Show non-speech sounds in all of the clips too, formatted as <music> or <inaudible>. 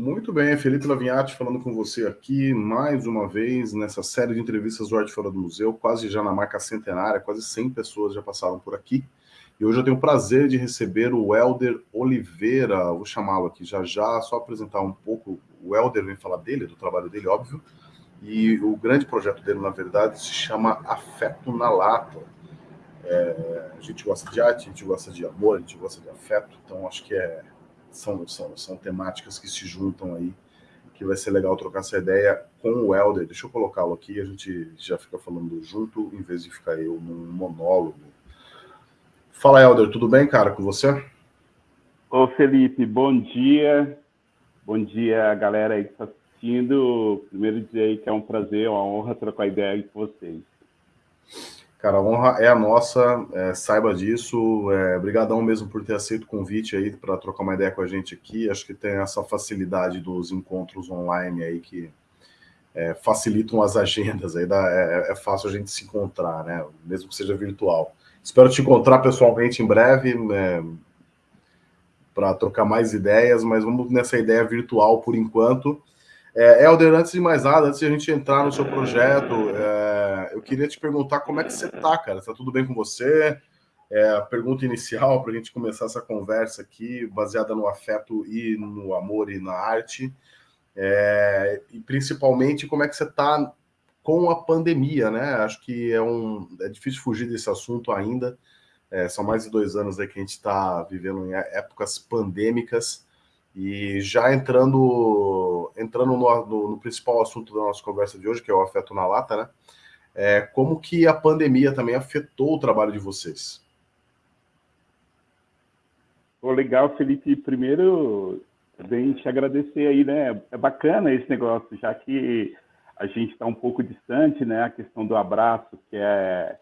Muito bem, Felipe Lavinhati falando com você aqui mais uma vez nessa série de entrevistas do Arte Fora do Museu, quase já na marca centenária, quase 100 pessoas já passaram por aqui. E hoje eu tenho o prazer de receber o Helder Oliveira, vou chamá-lo aqui já já, só apresentar um pouco. O Helder vem falar dele, do trabalho dele, óbvio. E o grande projeto dele, na verdade, se chama Afeto na Lata. É, a gente gosta de arte, a gente gosta de amor, a gente gosta de afeto, então acho que é são, são, são temáticas que se juntam aí, que vai ser legal trocar essa ideia com o Helder. Deixa eu colocá-lo aqui, a gente já fica falando junto, em vez de ficar eu num monólogo. Fala, Helder, tudo bem, cara, com você? Ô, Felipe, bom dia. Bom dia, galera aí que está assistindo. Primeiro dizer que é um prazer, uma honra trocar ideia com vocês. Cara, a honra é a nossa, é, saiba disso. É, brigadão mesmo por ter aceito o convite aí para trocar uma ideia com a gente aqui. Acho que tem essa facilidade dos encontros online aí que é, facilitam as agendas, aí dá, é, é, fácil a gente se encontrar, né? Mesmo que seja virtual. Espero te encontrar pessoalmente em breve é, para trocar mais ideias, mas vamos nessa ideia virtual por enquanto. É, Helder, antes de mais nada, antes de a gente entrar no seu projeto, é, eu queria te perguntar como é que você está, cara? Está tudo bem com você? É, pergunta inicial para a gente começar essa conversa aqui, baseada no afeto e no amor e na arte. É, e principalmente como é que você está com a pandemia, né? Acho que é um é difícil fugir desse assunto ainda. É, são mais de dois anos aí que a gente está vivendo em épocas pandêmicas. E já entrando, entrando no, no, no, principal assunto da nossa conversa de hoje, que é o afeto na lata, né? É, como que a pandemia também afetou o trabalho de vocês? Pô, legal, Felipe. Primeiro, também te agradecer aí, né? É bacana esse negócio, já que a gente está um pouco distante, né? A questão do abraço, que é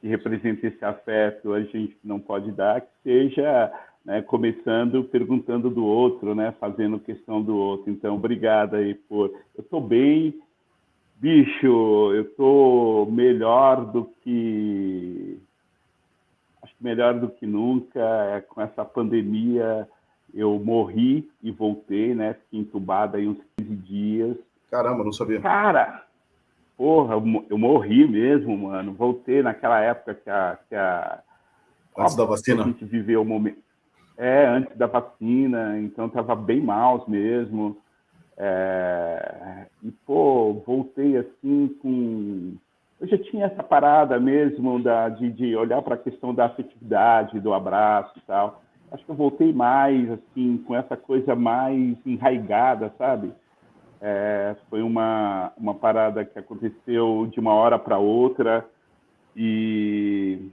que representa esse afeto, a gente não pode dar, que seja né, começando perguntando do outro, né, fazendo questão do outro. Então, obrigado aí por. Eu estou bem, bicho, eu estou melhor do que. Acho que melhor do que nunca. É, com essa pandemia, eu morri e voltei, né? Fiquei entubado aí uns 15 dias. Caramba, não sabia. Cara, porra, eu morri mesmo, mano. Voltei naquela época que a. Que a Antes da vacina? A gente viveu o momento é, antes da vacina, então estava bem mal mesmo. É, e, pô, voltei assim com. Eu já tinha essa parada mesmo da, de, de olhar para a questão da afetividade, do abraço e tal. Acho que eu voltei mais, assim, com essa coisa mais enraigada, sabe? É, foi uma, uma parada que aconteceu de uma hora para outra e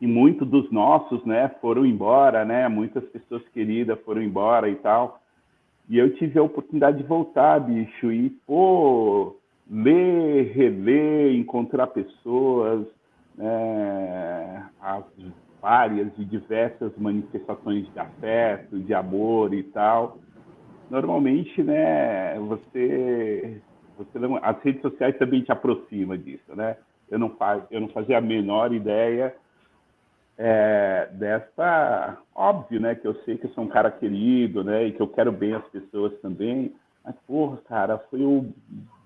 e muitos dos nossos, né, foram embora, né, muitas pessoas queridas foram embora e tal. E eu tive a oportunidade de voltar, bicho, e, pô, ler, reler, encontrar pessoas, né, as várias e diversas manifestações de afeto, de amor e tal. Normalmente, né, você, você as redes sociais também te aproximam disso, né? Eu não, faz, eu não fazia a menor ideia é, dessa óbvio, né, que eu sei que eu sou um cara querido, né, e que eu quero bem as pessoas também, mas porra, cara, foi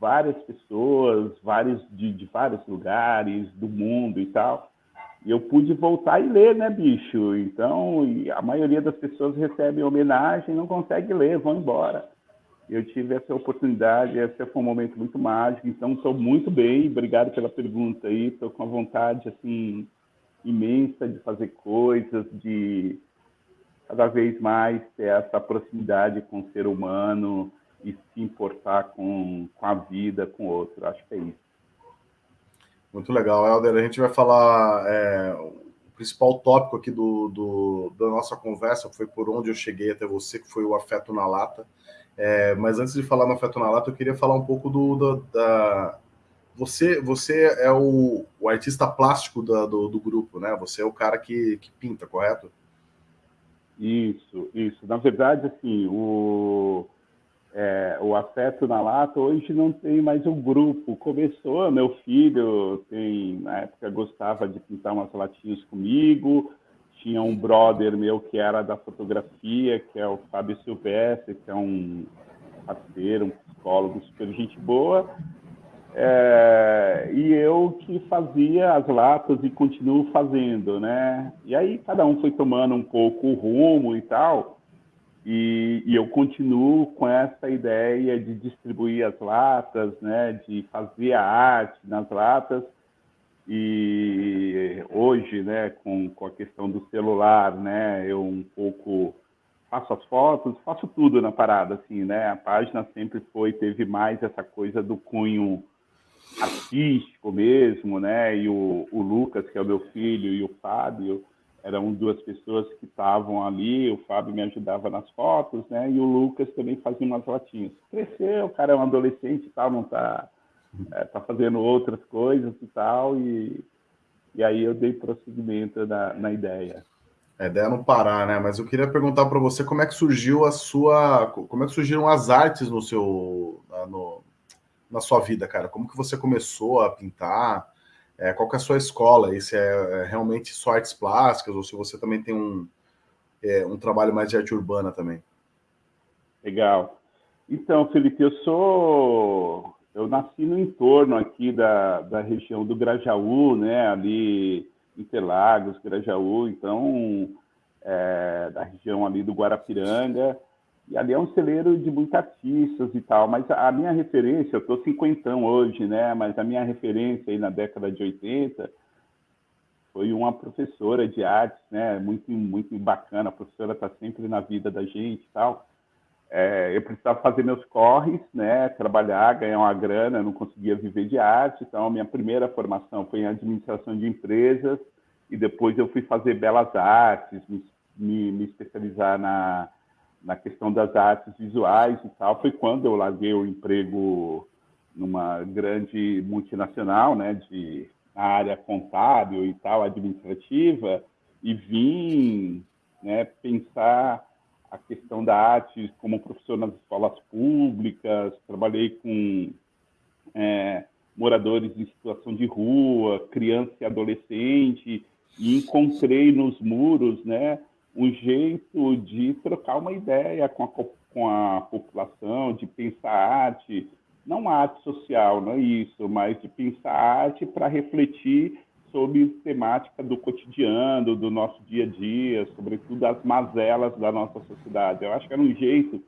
várias pessoas, vários de, de vários lugares do mundo e tal, e eu pude voltar e ler, né, bicho? Então, a maioria das pessoas recebem homenagem, não consegue ler, vão embora. Eu tive essa oportunidade, esse foi um momento muito mágico, então estou muito bem, obrigado pela pergunta aí, estou com a vontade, assim, imensa de fazer coisas, de cada vez mais ter essa proximidade com o ser humano e se importar com, com a vida, com o outro. Acho que é isso. Muito legal, Helder. A gente vai falar. É, o principal tópico aqui do, do, da nossa conversa foi por onde eu cheguei até você, que foi o afeto na lata. É, mas antes de falar no afeto na lata, eu queria falar um pouco do, do da, você, você é o, o artista plástico da, do, do, grupo, né? Você é o cara que, que pinta, correto? Isso, isso. Na verdade, assim, o, é, o Afeto na Lata hoje não tem mais um grupo. Começou, meu filho tem, na época gostava de pintar umas latinhas comigo, tinha um brother meu que era da fotografia, que é o Fábio Silvestre, que é um parceiro, um psicólogo super gente boa, é, e eu que fazia as latas e continuo fazendo, né? E aí cada um foi tomando um pouco o rumo e tal, e, e, eu continuo com essa ideia de distribuir as latas, né? De fazer a arte nas latas, e hoje, né, com, com a questão do celular, né, eu um pouco faço as fotos, faço tudo na parada, assim, né? A página sempre foi, teve mais essa coisa do cunho artístico mesmo, né? E o, o Lucas, que é o meu filho, e o Fábio, eram duas pessoas que estavam ali, o Fábio me ajudava nas fotos, né? E o Lucas também fazia umas latinhas. Cresceu, o cara é um adolescente e tal, não tá é, tá fazendo outras coisas e tal, e, e aí eu dei prosseguimento na, na ideia. A ideia é não parar, né? Mas eu queria perguntar para você como é que surgiu a sua, como é que surgiram as artes no seu, no, na sua vida, cara? Como que você começou a pintar? É, qual que é a sua escola? E se é, é realmente só artes plásticas ou se você também tem um, é, um trabalho mais de arte urbana também? Legal. Então, Felipe, eu sou eu nasci no entorno aqui da, da região do Grajaú, né, ali Interlagos, Grajaú, então, é, da região ali do Guarapiranga, e ali é um celeiro de muitos artistas e tal, mas a minha referência, eu estou cinquentão hoje, né, mas a minha referência aí na década de 80 foi uma professora de artes, né, muito, muito bacana, a professora está sempre na vida da gente e tal, é, eu precisava fazer meus corres, né, trabalhar, ganhar uma grana, não conseguia viver de arte, então a minha primeira formação foi em administração de empresas e depois eu fui fazer belas artes, me, me, me especializar na, na questão das artes visuais e tal. Foi quando eu larguei o emprego numa grande multinacional, né, de área contábil e tal, administrativa, e vim né, pensar a questão da arte como professor nas escolas públicas, trabalhei com é, moradores em situação de rua, criança e adolescente, e encontrei nos muros né, um jeito de trocar uma ideia com a, com a população, de pensar arte, não arte social, não é isso, mas de pensar arte para refletir sobre temática do cotidiano, do nosso dia a dia, sobretudo as mazelas da nossa sociedade. Eu acho que era um jeito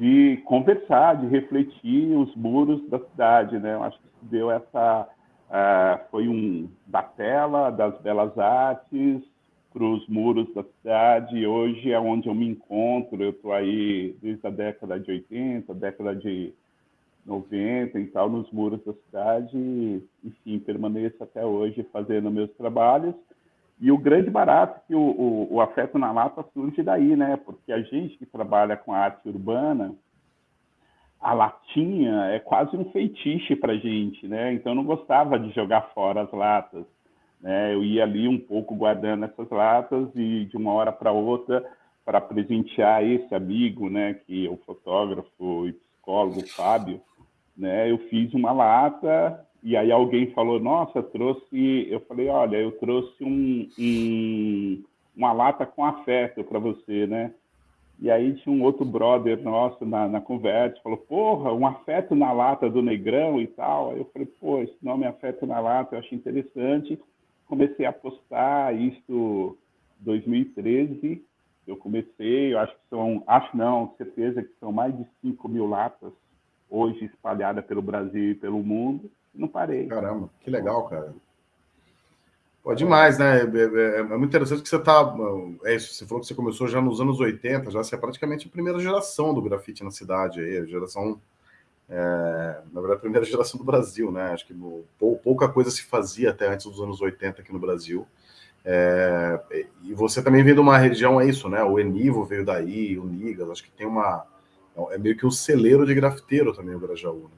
de conversar, de refletir os muros da cidade, né? Eu acho que deu essa uh, foi um da tela das belas artes para os muros da cidade. Hoje é onde eu me encontro. Eu estou aí desde a década de 80, década de 90 e tal, nos muros da cidade, e, enfim, permaneço até hoje fazendo meus trabalhos. E o grande barato que o, o, o, afeto na lata surge daí, né? Porque a gente que trabalha com arte urbana, a latinha é quase um feitiço para gente, né? Então eu não gostava de jogar fora as latas, né? Eu ia ali um pouco guardando essas latas e de uma hora para outra para presentear esse amigo, né? Que é o fotógrafo e psicólogo Fábio, né? Eu fiz uma lata e aí alguém falou, nossa, trouxe... Eu falei, olha, eu trouxe um, um uma lata com afeto para você, né? E aí tinha um outro brother nosso na, na conversa, falou, porra, um afeto na lata do Negrão e tal. Aí eu falei, pô, esse nome Afeto na Lata eu achei interessante. Comecei a postar isso em 2013. Eu comecei, eu acho que são, acho não, certeza que são mais de 5 mil latas hoje espalhada pelo Brasil e pelo mundo, não parei. Caramba, que legal, cara. Pô, demais, né? É, é, é, muito interessante que você tá. É isso, você falou que você começou já nos anos 80, já você é praticamente a primeira geração do grafite na cidade aí, a geração. É, na verdade, a primeira geração do Brasil, né? Acho que pouca coisa se fazia até antes dos anos 80 aqui no Brasil. É, e você também vem de uma região, é isso, né? O Enivo veio daí, o Nigas, acho que tem uma, é meio que o celeiro de grafiteiro também, o Grajaú. Né?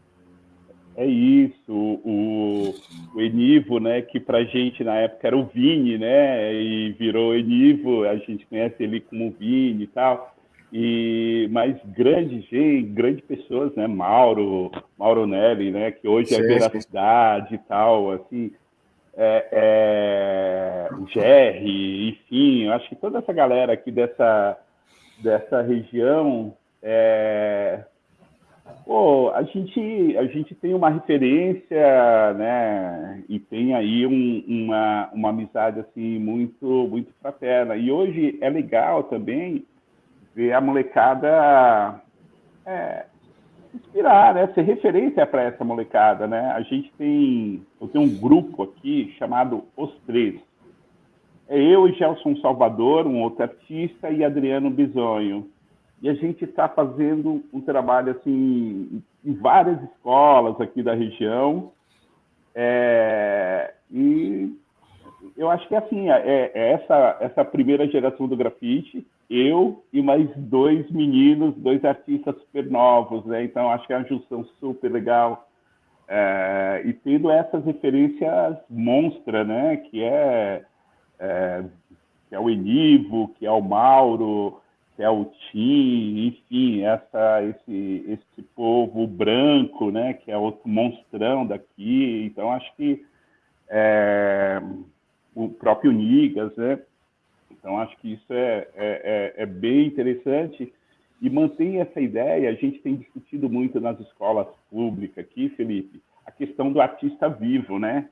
É isso, o, o Enivo, né, que pra gente na época era o Vini, né, e virou Enivo, a gente conhece ele como Vini e tal, e mais grande gente, grandes pessoas, né, Mauro, Mauro Nelly, né, que hoje é veracidade e tal, assim, é, é, o Jerry, enfim, eu acho que toda essa galera aqui dessa, dessa região é, Pô, a gente, a gente tem uma referência, né, e tem aí um, uma, uma amizade, assim, muito, muito fraterna. E hoje é legal também ver a molecada é, inspirar, né, ser referência para essa molecada, né? A gente tem, eu tenho um grupo aqui chamado Os Três. É eu e Gelson Salvador, um outro artista, e Adriano Bisonho e a gente está fazendo um trabalho assim em várias escolas aqui da região é, e eu acho que assim é, é, essa essa primeira geração do grafite eu e mais dois meninos dois artistas super novos né então acho que é uma junção super legal é, e tendo essas referências monstra né que é, é que é o Enivo que é o Mauro que é o Tim, enfim, essa, esse, esse povo branco, né, que é outro monstrão daqui. Então, acho que é, o próprio Nigas, né? Então, acho que isso é, é, é, é bem interessante e mantém essa ideia. A gente tem discutido muito nas escolas públicas aqui, Felipe, a questão do artista vivo, né?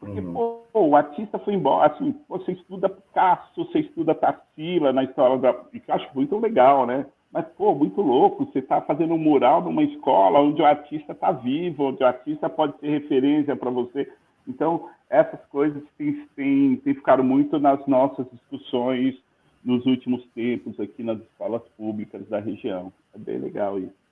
Porque, uhum. pô, o artista foi embora, assim, você estuda Picasso, você estuda Tarsila na história da... Eu acho muito legal, né? Mas, pô, muito louco, você está fazendo um mural numa escola onde o artista está vivo, onde o artista pode ser referência para você. Então, essas coisas têm, têm, têm ficado muito nas nossas discussões nos últimos tempos aqui nas escolas públicas da região. É bem legal isso.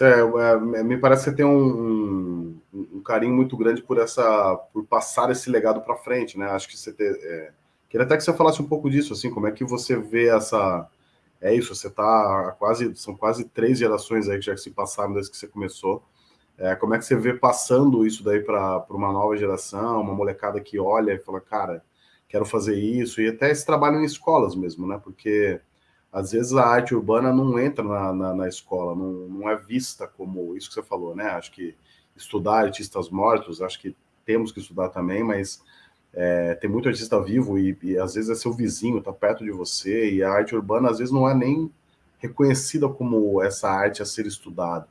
É, é, me parece que você tem um, um, carinho muito grande por essa, por passar esse legado para frente, né? Acho que você ter, é, queria até que você falasse um pouco disso, assim, como é que você vê essa, é isso, você tá quase, são quase três gerações aí que já se passaram desde que você começou. É, como é que você vê passando isso daí para uma nova geração, uma molecada que olha e fala, cara, quero fazer isso, e até esse trabalho em escolas mesmo, né? Porque às vezes a arte urbana não entra na, na, na, escola, não, não é vista como isso que você falou, né? Acho que estudar artistas mortos, acho que temos que estudar também, mas é, tem muito artista vivo e, e, às vezes é seu vizinho, tá perto de você, e a arte urbana às vezes não é nem reconhecida como essa arte a ser estudada.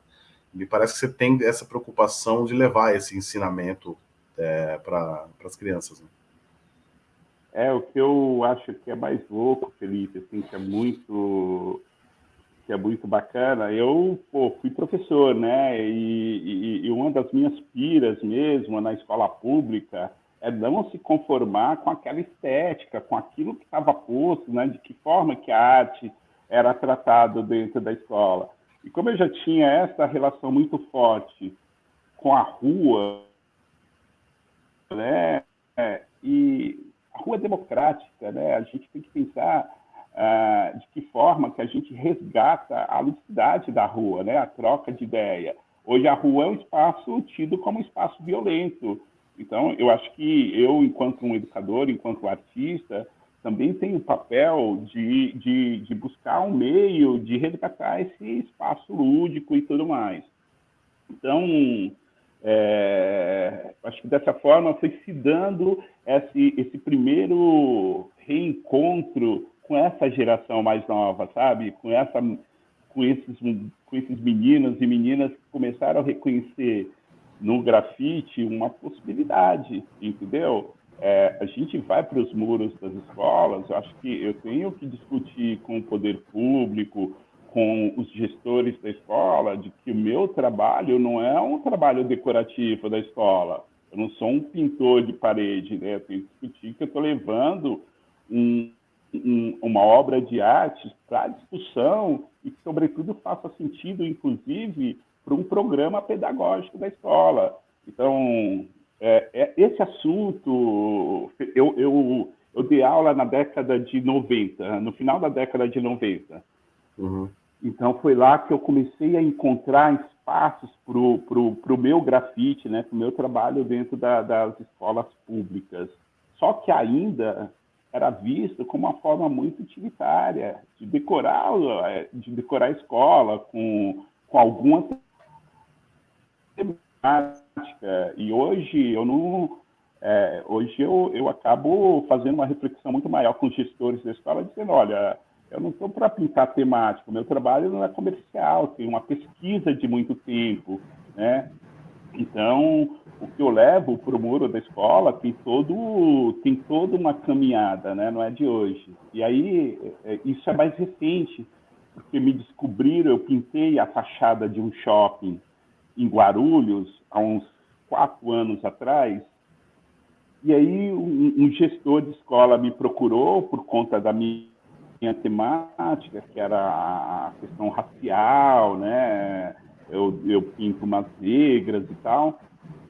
Me parece que você tem essa preocupação de levar esse ensinamento é, para as crianças. Né? É, o que eu acho que é mais louco, Felipe, assim, que é muito que é muito bacana. Eu pô, fui professor, né? E, e, e, uma das minhas piras mesmo na escola pública é não se conformar com aquela estética, com aquilo que estava posto, né? De que forma que a arte era tratada dentro da escola. E como eu já tinha essa relação muito forte com a rua, né? É, e a rua é democrática, né? A gente tem que pensar uh, de que forma que a gente resgata a ludicidade da rua, né? A troca de ideia. Hoje a rua é um espaço tido como um espaço violento. Então, eu acho que eu, enquanto um educador, enquanto artista, também tenho o papel de, de, de buscar um meio de resgatar esse espaço lúdico e tudo mais. Então, é, acho que dessa forma foi se dando esse, esse primeiro reencontro com essa geração mais nova, sabe? Com, essa, com, esses, com esses meninos e meninas que começaram a reconhecer no grafite uma possibilidade, entendeu? É, a gente vai para os muros das escolas, acho que eu tenho que discutir com o poder público, com os gestores da escola de que o meu trabalho não é um trabalho decorativo da escola. Eu não sou um pintor de parede, né? Eu tenho que discutir que eu estou levando um, um, uma obra de arte para discussão e que, sobretudo, faça sentido, inclusive, para um programa pedagógico da escola. Então, é, é, esse assunto, eu, eu, eu dei aula na década de 90, no final da década de 90. Uhum. Então foi lá que eu comecei a encontrar espaços para o pro, pro meu grafite, né, para o meu trabalho dentro da, das escolas públicas. Só que ainda era visto como uma forma muito utilitária de decorar, de decorar a escola com, com alguma temática. E hoje eu não, é, hoje eu, eu acabo fazendo uma reflexão muito maior com os gestores da escola, dizendo, olha, eu não estou para pintar temática, o meu trabalho não é comercial, tem uma pesquisa de muito tempo, né? Então, o que eu levo para o muro da escola tem todo tem toda uma caminhada, né? Não é de hoje. E aí é, isso é mais recente, porque me descobriram, eu pintei a fachada de um shopping em Guarulhos há uns quatro anos atrás. E aí um, um gestor de escola me procurou por conta da minha temática, que era a questão racial, né? Eu, eu pinto umas negras e tal.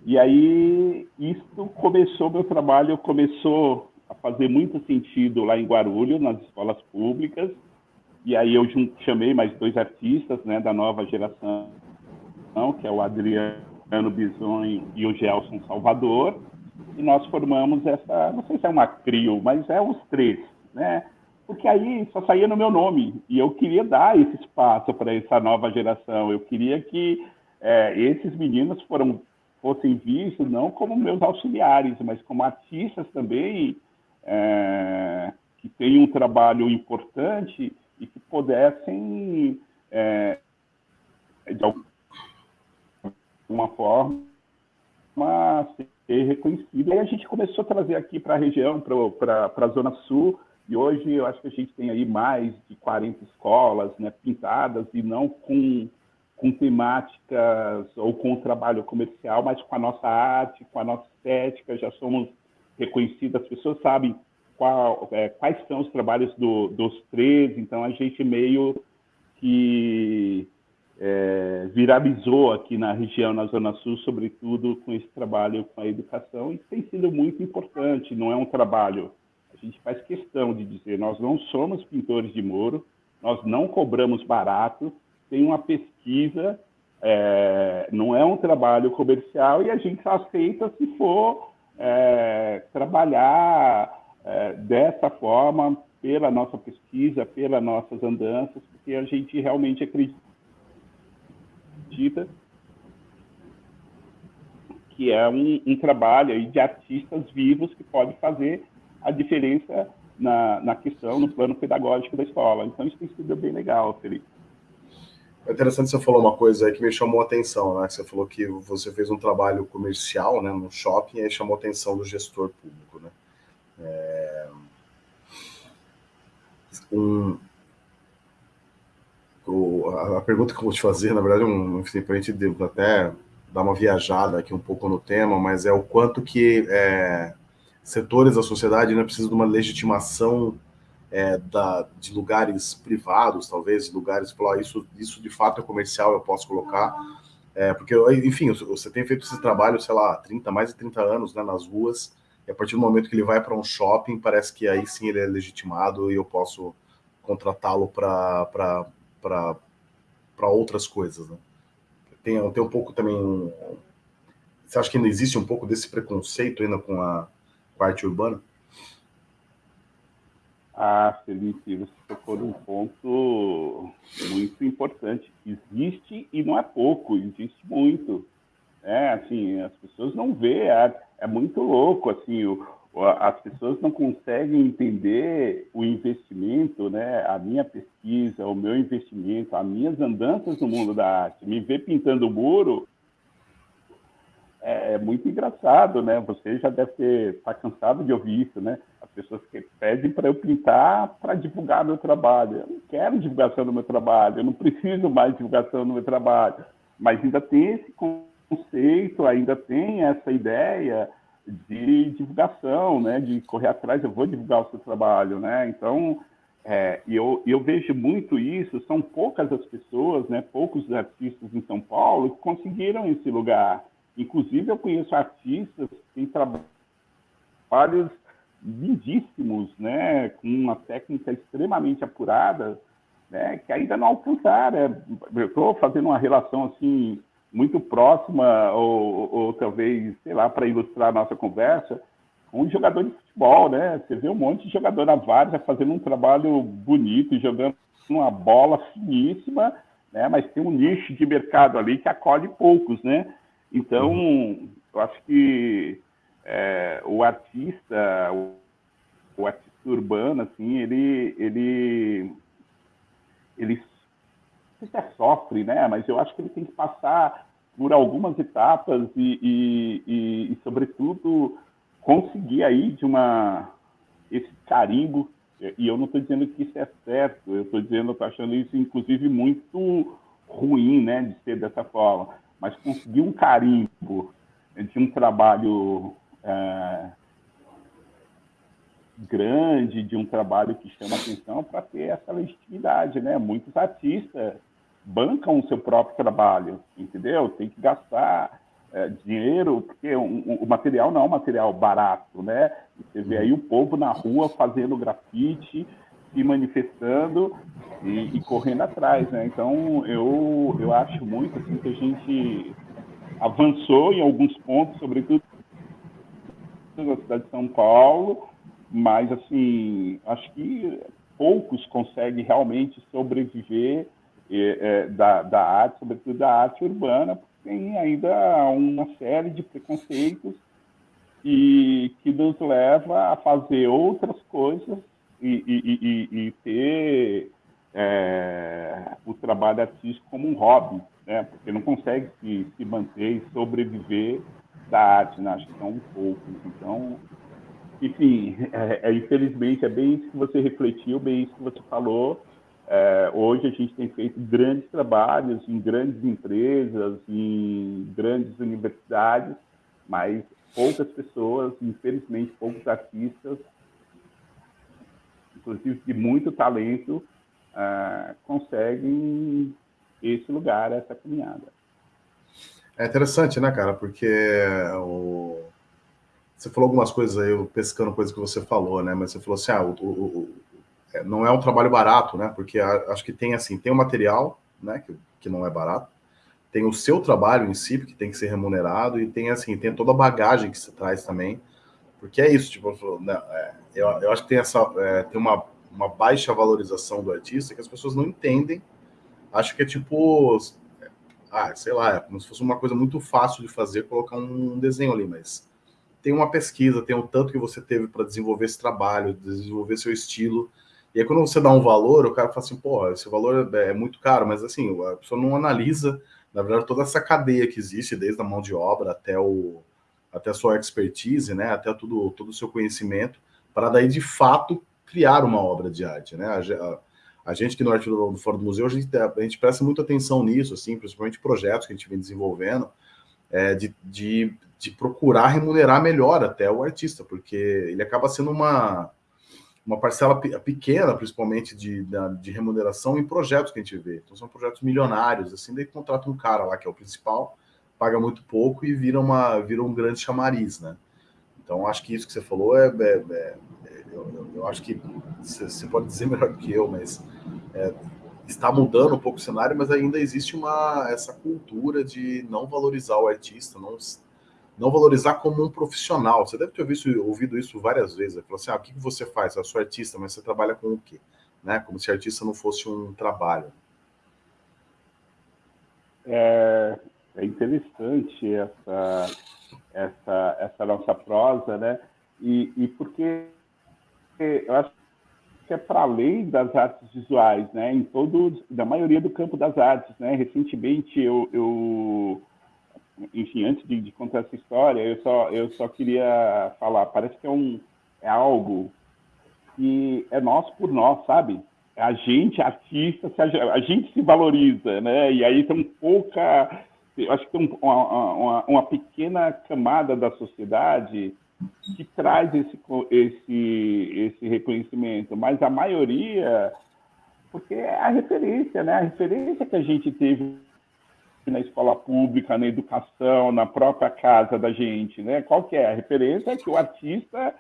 E aí, isso começou, meu trabalho começou a fazer muito sentido lá em Guarulhos, nas escolas públicas. E aí eu chamei mais dois artistas, né, da nova geração, que é o Adriano Bison e o Gelson Salvador. E nós formamos essa, não sei se é uma trio, mas é os três, né? porque aí só saía no meu nome e eu queria dar esse espaço para essa nova geração. Eu queria que é, esses meninos foram, fossem vistos não como meus auxiliares, mas como artistas também é, que têm um trabalho importante e que pudessem é, de alguma forma ser reconhecido. E a gente começou a trazer aqui para a região, para a Zona Sul, e hoje eu acho que a gente tem aí mais de 40 escolas né, pintadas e não com, com temáticas ou com trabalho comercial, mas com a nossa arte, com a nossa estética, já somos reconhecidas, as pessoas sabem qual, é, quais são os trabalhos do, dos três, então a gente meio que é, viralizou aqui na região, na Zona Sul, sobretudo com esse trabalho com a educação, e tem sido muito importante, não é um trabalho a gente faz questão de dizer, nós não somos pintores de muro, nós não cobramos barato, tem uma pesquisa, é, não é um trabalho comercial e a gente aceita se for é, trabalhar é, dessa forma, pela nossa pesquisa, pelas nossas andanças, porque a gente realmente acredita que é um, um trabalho de artistas vivos que pode fazer a diferença na, na questão, no plano pedagógico da escola. Então, isso tem sido bem legal, Felipe. É interessante você falou uma coisa aí que me chamou a atenção, né? Você falou que você fez um trabalho comercial, né, no shopping, e aí chamou a atenção do gestor público, né? É... Um... O... A pergunta que eu vou te fazer, na verdade, um, enfim, para a gente até dar uma viajada aqui um pouco no tema, mas é o quanto que é, setores da sociedade né, precisam de uma legitimação é, da, de lugares privados, talvez, lugares falar isso, isso de fato é comercial, eu posso colocar, é, porque, enfim, você tem feito esse trabalho, sei lá, 30, mais de 30 anos né, nas ruas, e a partir do momento que ele vai para um shopping, parece que aí sim ele é legitimado e eu posso contratá-lo para outras coisas, né? Tem, tem um pouco também... Você acha que ainda existe um pouco desse preconceito ainda com a, parte urbana? Ah, Felipe, você tocou num ponto muito importante. Existe e não é pouco, existe muito. É, assim, as pessoas não vê, é, é muito louco, assim, o, as pessoas não conseguem entender o investimento, né? A minha pesquisa, o meu investimento, as minhas andanças no mundo da arte. Me ver pintando o muro é, é, muito engraçado, né? Você já deve ter tá cansado de ouvir isso, né? As pessoas que pedem para eu pintar para divulgar meu trabalho. Eu não quero divulgação do meu trabalho, eu não preciso mais divulgação do meu trabalho. Mas ainda tem esse conceito, ainda tem essa ideia de divulgação, né? De correr atrás, eu vou divulgar o seu trabalho, né? Então, é, eu, eu vejo muito isso, são poucas as pessoas, né? Poucos artistas em São Paulo que conseguiram esse lugar Inclusive, eu conheço artistas que têm trabalhos lindíssimos, né, com uma técnica extremamente apurada, né, que ainda não alcançaram. Eu estou fazendo uma relação assim muito próxima, ou, ou talvez, sei lá, para ilustrar a nossa conversa, um jogador de futebol, né? Você vê um monte de jogador na várzea fazendo um trabalho bonito, jogando uma bola finíssima, né? Mas tem um nicho de mercado ali que acolhe poucos, né? Então, eu acho que é, o artista, o, o, artista urbano, assim, ele, ele ele se é sofre, né? Mas eu acho que ele tem que passar por algumas etapas e, e, e, e sobretudo, conseguir aí de uma esse carimbo. E eu não estou dizendo que isso é certo, eu estou dizendo, estou achando isso, inclusive, muito ruim, né, de ser dessa forma. Mas conseguir um carimbo de um trabalho é, grande, de um trabalho que chama atenção para ter essa legitimidade, né? Muitos artistas bancam o seu próprio trabalho, entendeu? Tem que gastar é, dinheiro, porque um, o material não é um material barato, né? Você vê aí o povo na rua fazendo grafite, se manifestando e, e, correndo atrás, né? Então, eu, eu acho muito assim, que a gente avançou em alguns pontos, sobretudo na cidade de São Paulo, mas, assim, acho que poucos conseguem realmente sobreviver é, da, da arte, sobretudo da arte urbana, porque tem ainda uma série de preconceitos e que nos leva a fazer outras coisas e, e, e, e ter é, o trabalho artístico como um hobby, né? porque não consegue se, se manter e sobreviver da arte, né? acho que são poucos. Então, enfim, é, é, infelizmente é bem isso que você refletiu, bem isso que você falou, é, hoje a gente tem feito grandes trabalhos em grandes empresas, em grandes universidades, mas poucas pessoas, infelizmente poucos artistas, inclusive de muito talento, é, conseguem esse lugar, essa caminhada. É interessante, né, cara? Porque o... você falou algumas coisas aí, eu pescando coisas que você falou, né? Mas você falou assim, ah, o, o, não é um trabalho barato, né? Porque acho que tem assim, tem o material, né? Que, que não é barato, tem o seu trabalho em si, que tem que ser remunerado, e tem assim, tem toda a bagagem que você traz também. Porque é isso, tipo, né, é, eu, eu acho que tem essa é, tem uma, uma baixa valorização do artista que as pessoas não entendem. Acho que é tipo, ah, sei lá, é como se fosse uma coisa muito fácil de fazer, colocar um desenho ali, mas tem uma pesquisa, tem o tanto que você teve para desenvolver esse trabalho, desenvolver seu estilo, e aí, quando você dá um valor, o cara fala assim, pô, esse valor é, é muito caro, mas assim, a pessoa não analisa, na verdade, toda essa cadeia que existe, desde a mão de obra até, o, até a sua expertise, né, até tudo, todo o seu conhecimento, para daí, de fato, criar uma obra de arte, né? A, a, a gente que no Arte do Fora do Museu, a gente, a gente presta muita atenção nisso, assim, principalmente projetos que a gente vem desenvolvendo, é, de, de, de procurar remunerar melhor até o artista, porque ele acaba sendo uma uma parcela pequena, principalmente, de, de remuneração em projetos que a gente vê. Então, são projetos milionários, assim, daí contrata um cara lá, que é o principal, paga muito pouco e vira, uma, vira um grande chamariz, né? Então, acho que isso que você falou é... é, é eu, eu, acho que você pode dizer <laughs> melhor que eu, mas é, está mudando um pouco o cenário, mas ainda existe uma essa cultura de não valorizar o artista, não não valorizar como um profissional. Você deve ter ouvido, ouvido isso várias vezes. Ele falou assim, ah, o que você faz? Eu sou artista, mas você trabalha com o quê? Né? Como se artista não fosse um trabalho. É, é interessante essa, essa, essa nossa prosa, né? E, e porque eu acho que é para além das artes visuais, né? Em todo, da maioria do campo das artes, né? Recentemente eu, eu enfim, antes de, de, contar essa história, eu só, eu só queria falar, parece que é, um, é algo que é nosso por nós, sabe? A gente, artista, a, a gente se valoriza, né? E aí tem pouca, eu acho que tem uma, uma, uma pequena camada da sociedade que traz esse, esse, esse reconhecimento, mas a maioria, porque é a referência, né? A referência que a gente teve na escola pública, na educação, na própria casa da gente, né? Qual que é a referência? É que o artista,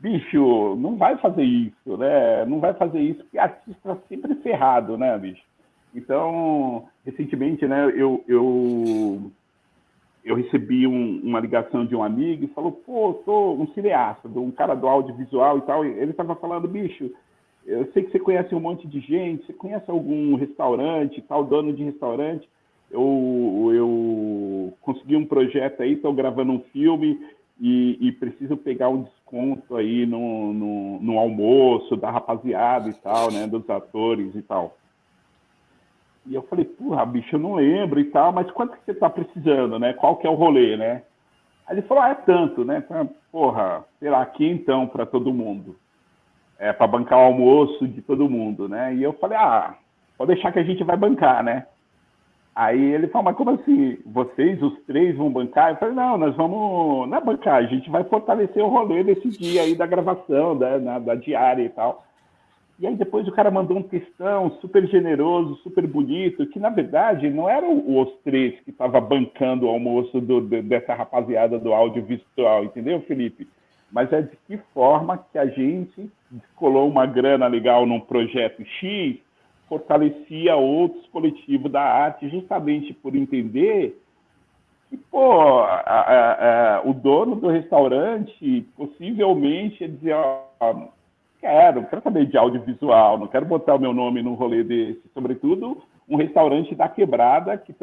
bicho, não vai fazer isso, né? Não vai fazer isso porque artista é sempre ferrado, né, bicho? Então, recentemente, né, eu, eu, eu recebi um, uma ligação de um amigo e falou, pô, sou um cineasta, um cara do audiovisual e tal, e ele estava falando, bicho, eu sei que você conhece um monte de gente, você conhece algum restaurante, tal, dono de restaurante, eu, eu consegui um projeto aí, estou gravando um filme e, e, preciso pegar um desconto aí no, no, no, almoço da rapaziada e tal, né, dos atores e tal. E eu falei, porra, bicho, eu não lembro e tal, mas quanto que você está precisando, né? Qual que é o rolê, né? Aí ele falou, ah, é tanto, né? Porra, será aqui então para todo mundo. É, para bancar o almoço de todo mundo, né? E eu falei, ah, pode deixar que a gente vai bancar, né? Aí ele falou, mas como assim? Vocês, os três, vão bancar? Eu falei, não, nós vamos, não é bancar, a gente vai fortalecer o rolê desse dia aí da gravação, da, na, da diária e tal. E aí depois o cara mandou um textão super generoso, super bonito, que na verdade não eram os três que estavam bancando o almoço do, dessa rapaziada do audiovisual, entendeu, Felipe? Mas é de que forma que a gente colou uma grana legal num projeto X, fortalecia outros coletivos da arte, justamente por entender que, pô, a, a, a, o dono do restaurante possivelmente ia dizer, quero, quero saber de audiovisual, não quero botar o meu nome num rolê desse. Sobretudo, um restaurante da quebrada que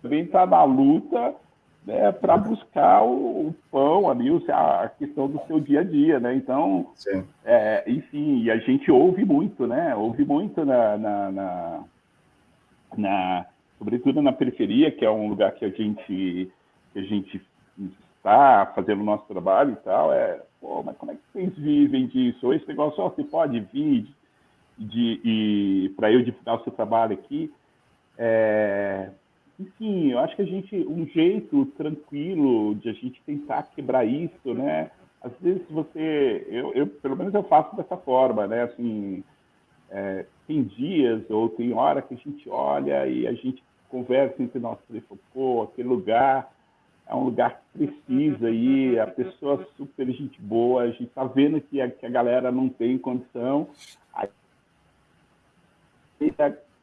também está na luta né, para buscar o, o, pão ali, a questão do seu dia a dia, né? Então, é, enfim, e a gente ouve muito, né? Ouve muito na, na, na, na, sobretudo na periferia, que é um lugar que a gente, que a gente está fazendo o nosso trabalho e tal, é pô, mas como é que vocês vivem disso? Ou esse negócio, ó, você pode vir de, de para eu divulgar o seu trabalho aqui. É, enfim, eu acho que a gente, um jeito tranquilo de a gente tentar quebrar isso, né? Às vezes você, eu, eu pelo menos eu faço dessa forma, né? Assim, é, tem dias ou tem hora que a gente olha e a gente conversa entre nós, pô, aquele lugar é um lugar que precisa aí, a pessoa é super gente boa, a gente está vendo que a, que a galera não tem condição. Aí,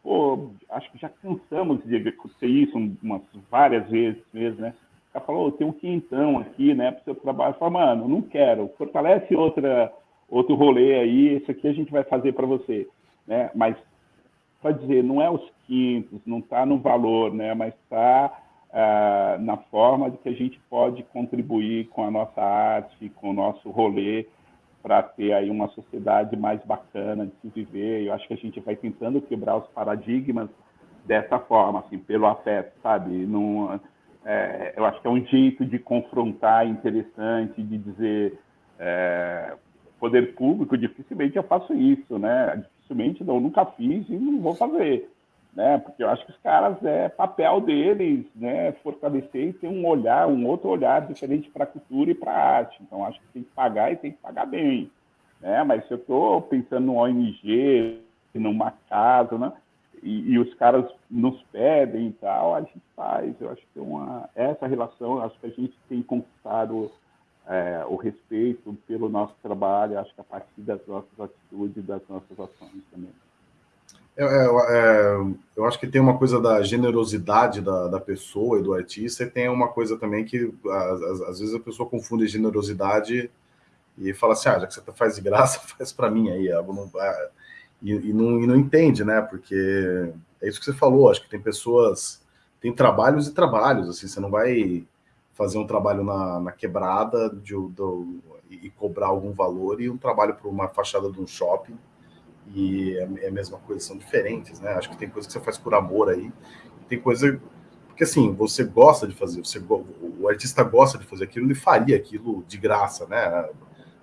pô, acho que já cansamos de acontecer isso umas várias vezes mesmo, né? O cara falou, tem um quintão aqui, né, para o seu trabalho. Eu falo, mano, não quero, fortalece outra, outro rolê aí, isso aqui a gente vai fazer para você, né? Mas, para dizer, não é os quintos, não está no valor, né, mas está uh, na forma de que a gente pode contribuir com a nossa arte, com o nosso rolê, para ter aí uma sociedade mais bacana de se viver. Eu acho que a gente vai tentando quebrar os paradigmas dessa forma, assim, pelo afeto, sabe? Num, é, eu acho que é um jeito de confrontar interessante, de dizer é, poder público, dificilmente eu faço isso, né? Dificilmente, não, nunca fiz e não vou fazer né? Porque eu acho que os caras é papel deles, né? Fortalecer e ter um olhar, um outro olhar diferente para a cultura e para a arte. Então acho que tem que pagar e tem que pagar bem, né? Mas se eu estou pensando no ONG, numa casa, né? E, e, os caras nos pedem e tal, a gente faz. Eu acho que uma essa relação, acho que a gente tem conquistado é, o respeito pelo nosso trabalho, acho que a partir das nossas atitudes, das nossas ações também. É, é, é, eu acho que tem uma coisa da generosidade da, da pessoa e do artista, e tem uma coisa também que às, às vezes a pessoa confunde generosidade e fala assim, ah, já que você faz de graça, <laughs> faz para mim aí, não, e, e, não, e não entende, né? Porque é isso que você falou, acho que tem pessoas, tem trabalhos e trabalhos, assim, você não vai fazer um trabalho na, na quebrada de, do, e cobrar algum valor e um trabalho para uma fachada de um shopping e é, é a mesma coisa, são diferentes, né? Acho que tem coisa que você faz por amor aí, tem coisa porque assim, você gosta de fazer, você, o artista gosta de fazer aquilo, ele faria aquilo de graça, né?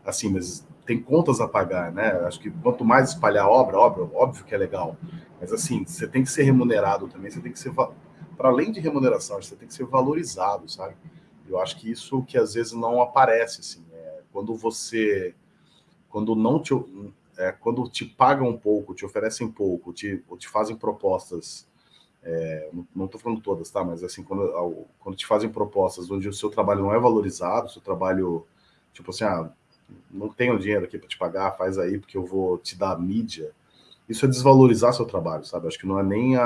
Assim, mas tem contas a pagar, né? Acho que quanto mais espalhar a obra, óbvio, óbvio que é legal, mas assim, você tem que ser remunerado também, você tem que ser, para além de remuneração, você tem que ser valorizado, sabe? Eu acho que isso que às vezes não aparece, assim, é, quando você, quando não te, é, quando te pagam um pouco, te oferecem pouco, te, ou te fazem propostas, é, não estou falando todas, tá? Mas assim, quando, quando te fazem propostas onde o seu trabalho não é valorizado, o seu trabalho, tipo assim, ah, não tenho dinheiro aqui para te pagar, faz aí porque eu vou te dar mídia. Isso é desvalorizar seu trabalho, sabe? Acho que não é nem a,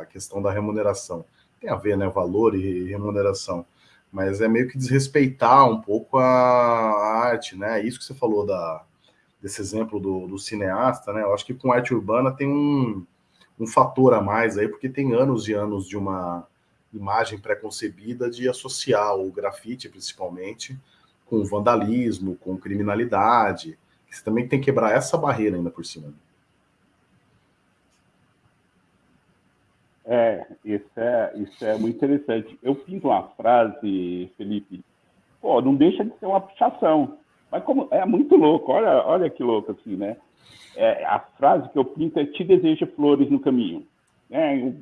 a questão da remuneração. Tem a ver, né? Valor e remuneração. Mas é meio que desrespeitar um pouco a, a arte, né? Isso que você falou da, desse exemplo do, do, cineasta, né? Eu acho que com arte urbana tem um, um fator a mais aí, porque tem anos e anos de uma imagem pré-concebida de associar o grafite, principalmente, com vandalismo, com criminalidade. Você também tem que quebrar essa barreira ainda por cima. É, isso é, isso é muito interessante. Eu pinto uma frase, Felipe, pô, não deixa de ser uma pichação. Mas como é muito louco, olha, olha que louco assim, né? É, a frase que eu pinto é te desejo flores no caminho. Né?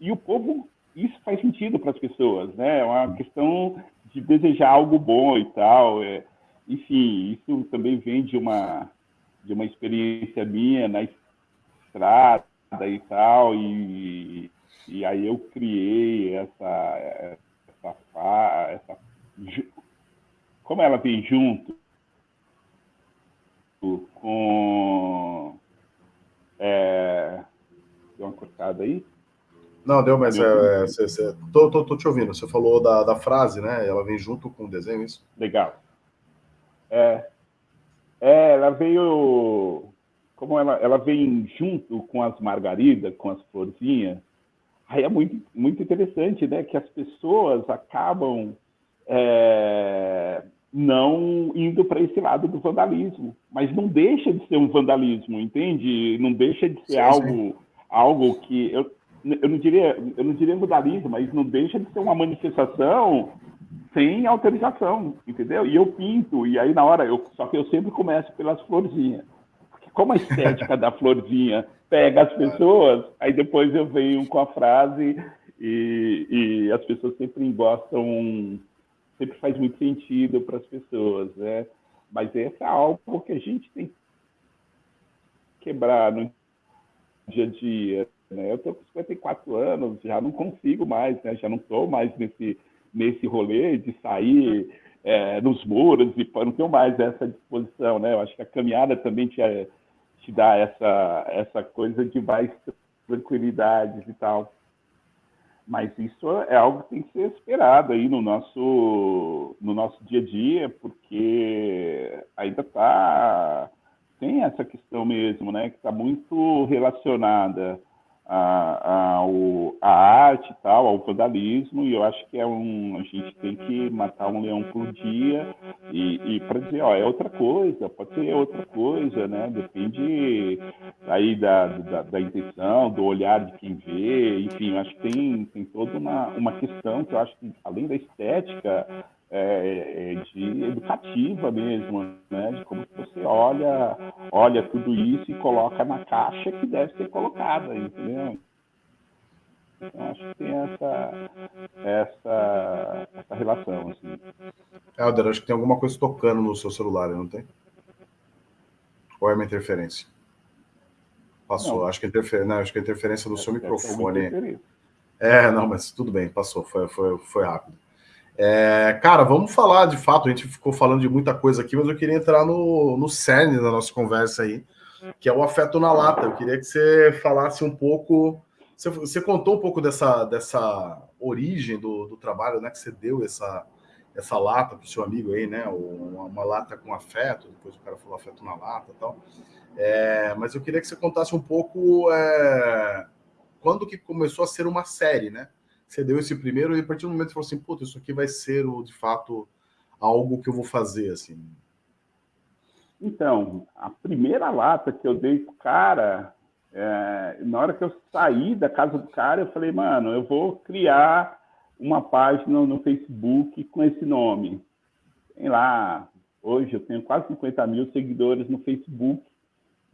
E o povo, isso faz sentido para as pessoas, né? É uma questão de desejar algo bom e tal. É, enfim, isso também vem de uma, de uma experiência minha na estrada e tal, e, e aí eu criei essa, essa, essa como ela vem junto com é, deu uma cortada aí não, deu, mas é, é, cê, cê, tô, tô, tô, te ouvindo. Você falou da, da frase, né? Ela vem junto com o desenho, isso? Legal. É, é ela veio. Como ela, ela vem junto com as margaridas, com as florzinhas, aí é muito, muito interessante, né? Que as pessoas acabam é, não indo para esse lado do vandalismo. Mas não deixa de ser um vandalismo, entende? Não deixa de ser sim, algo, sim. algo que. Eu, eu não diria, eu não diria vandalismo, mas não deixa de ser uma manifestação sem autorização, entendeu? E eu pinto, e aí na hora, eu, só que eu sempre começo pelas florzinhas. Porque como a estética <laughs> da florzinha pega as pessoas, aí depois eu venho com a frase e, e as pessoas sempre gostam, sempre faz muito sentido para as pessoas, né? Mas esse é algo que a gente tem que quebrar no dia a dia, né? Eu estou com 54 anos, já não consigo mais, né? já não estou mais nesse, nesse rolê de sair é, nos muros, e não tenho mais essa disposição. Né? Eu acho que a caminhada também te, te dá essa, essa coisa de mais tranquilidade e tal. Mas isso é algo que tem que ser esperado aí no nosso, no nosso dia a dia, porque ainda está tem essa questão mesmo, né, que está muito relacionada a, a, a arte e tal, ao vandalismo, e eu acho que é um, a gente tem que matar um leão por dia e, e para dizer, ó, é outra coisa, pode ser outra coisa, né? Depende aí da, da, da intenção, do olhar de quem vê, enfim, eu acho que tem, tem toda uma, uma questão que eu acho que, além da estética, é, é, de educativa mesmo, né? De como você olha, olha tudo isso e coloca na caixa que deve ser colocada, entendeu? Então, acho que tem essa, essa, essa relação, assim. Helder, acho que tem alguma coisa tocando no seu celular, não tem? Ou é uma interferência? Passou. Não. Acho que, interfer... não, acho que a interferência do seu microfone. É, não, mas tudo bem, passou, foi, foi, foi rápido. É, cara, vamos falar de fato. A gente ficou falando de muita coisa aqui, mas eu queria entrar no, no cerne da nossa conversa aí, que é o afeto na lata. Eu queria que você falasse um pouco. Você, você contou um pouco dessa, dessa origem do, do trabalho, né? Que você deu essa, essa lata para o seu amigo aí, né? Uma, uma, lata com afeto, depois o cara falou afeto na lata e tal. É, mas eu queria que você contasse um pouco é, quando que começou a ser uma série, né? Você deu esse primeiro e a partir do momento você falou assim, puta, isso aqui vai ser, de fato, algo que eu vou fazer, assim? Então, a primeira lata que eu dei pro cara, é, na hora que eu saí da casa do cara, eu falei, mano, eu vou criar uma página no Facebook com esse nome. Tem lá, hoje eu tenho quase 50 mil seguidores no Facebook.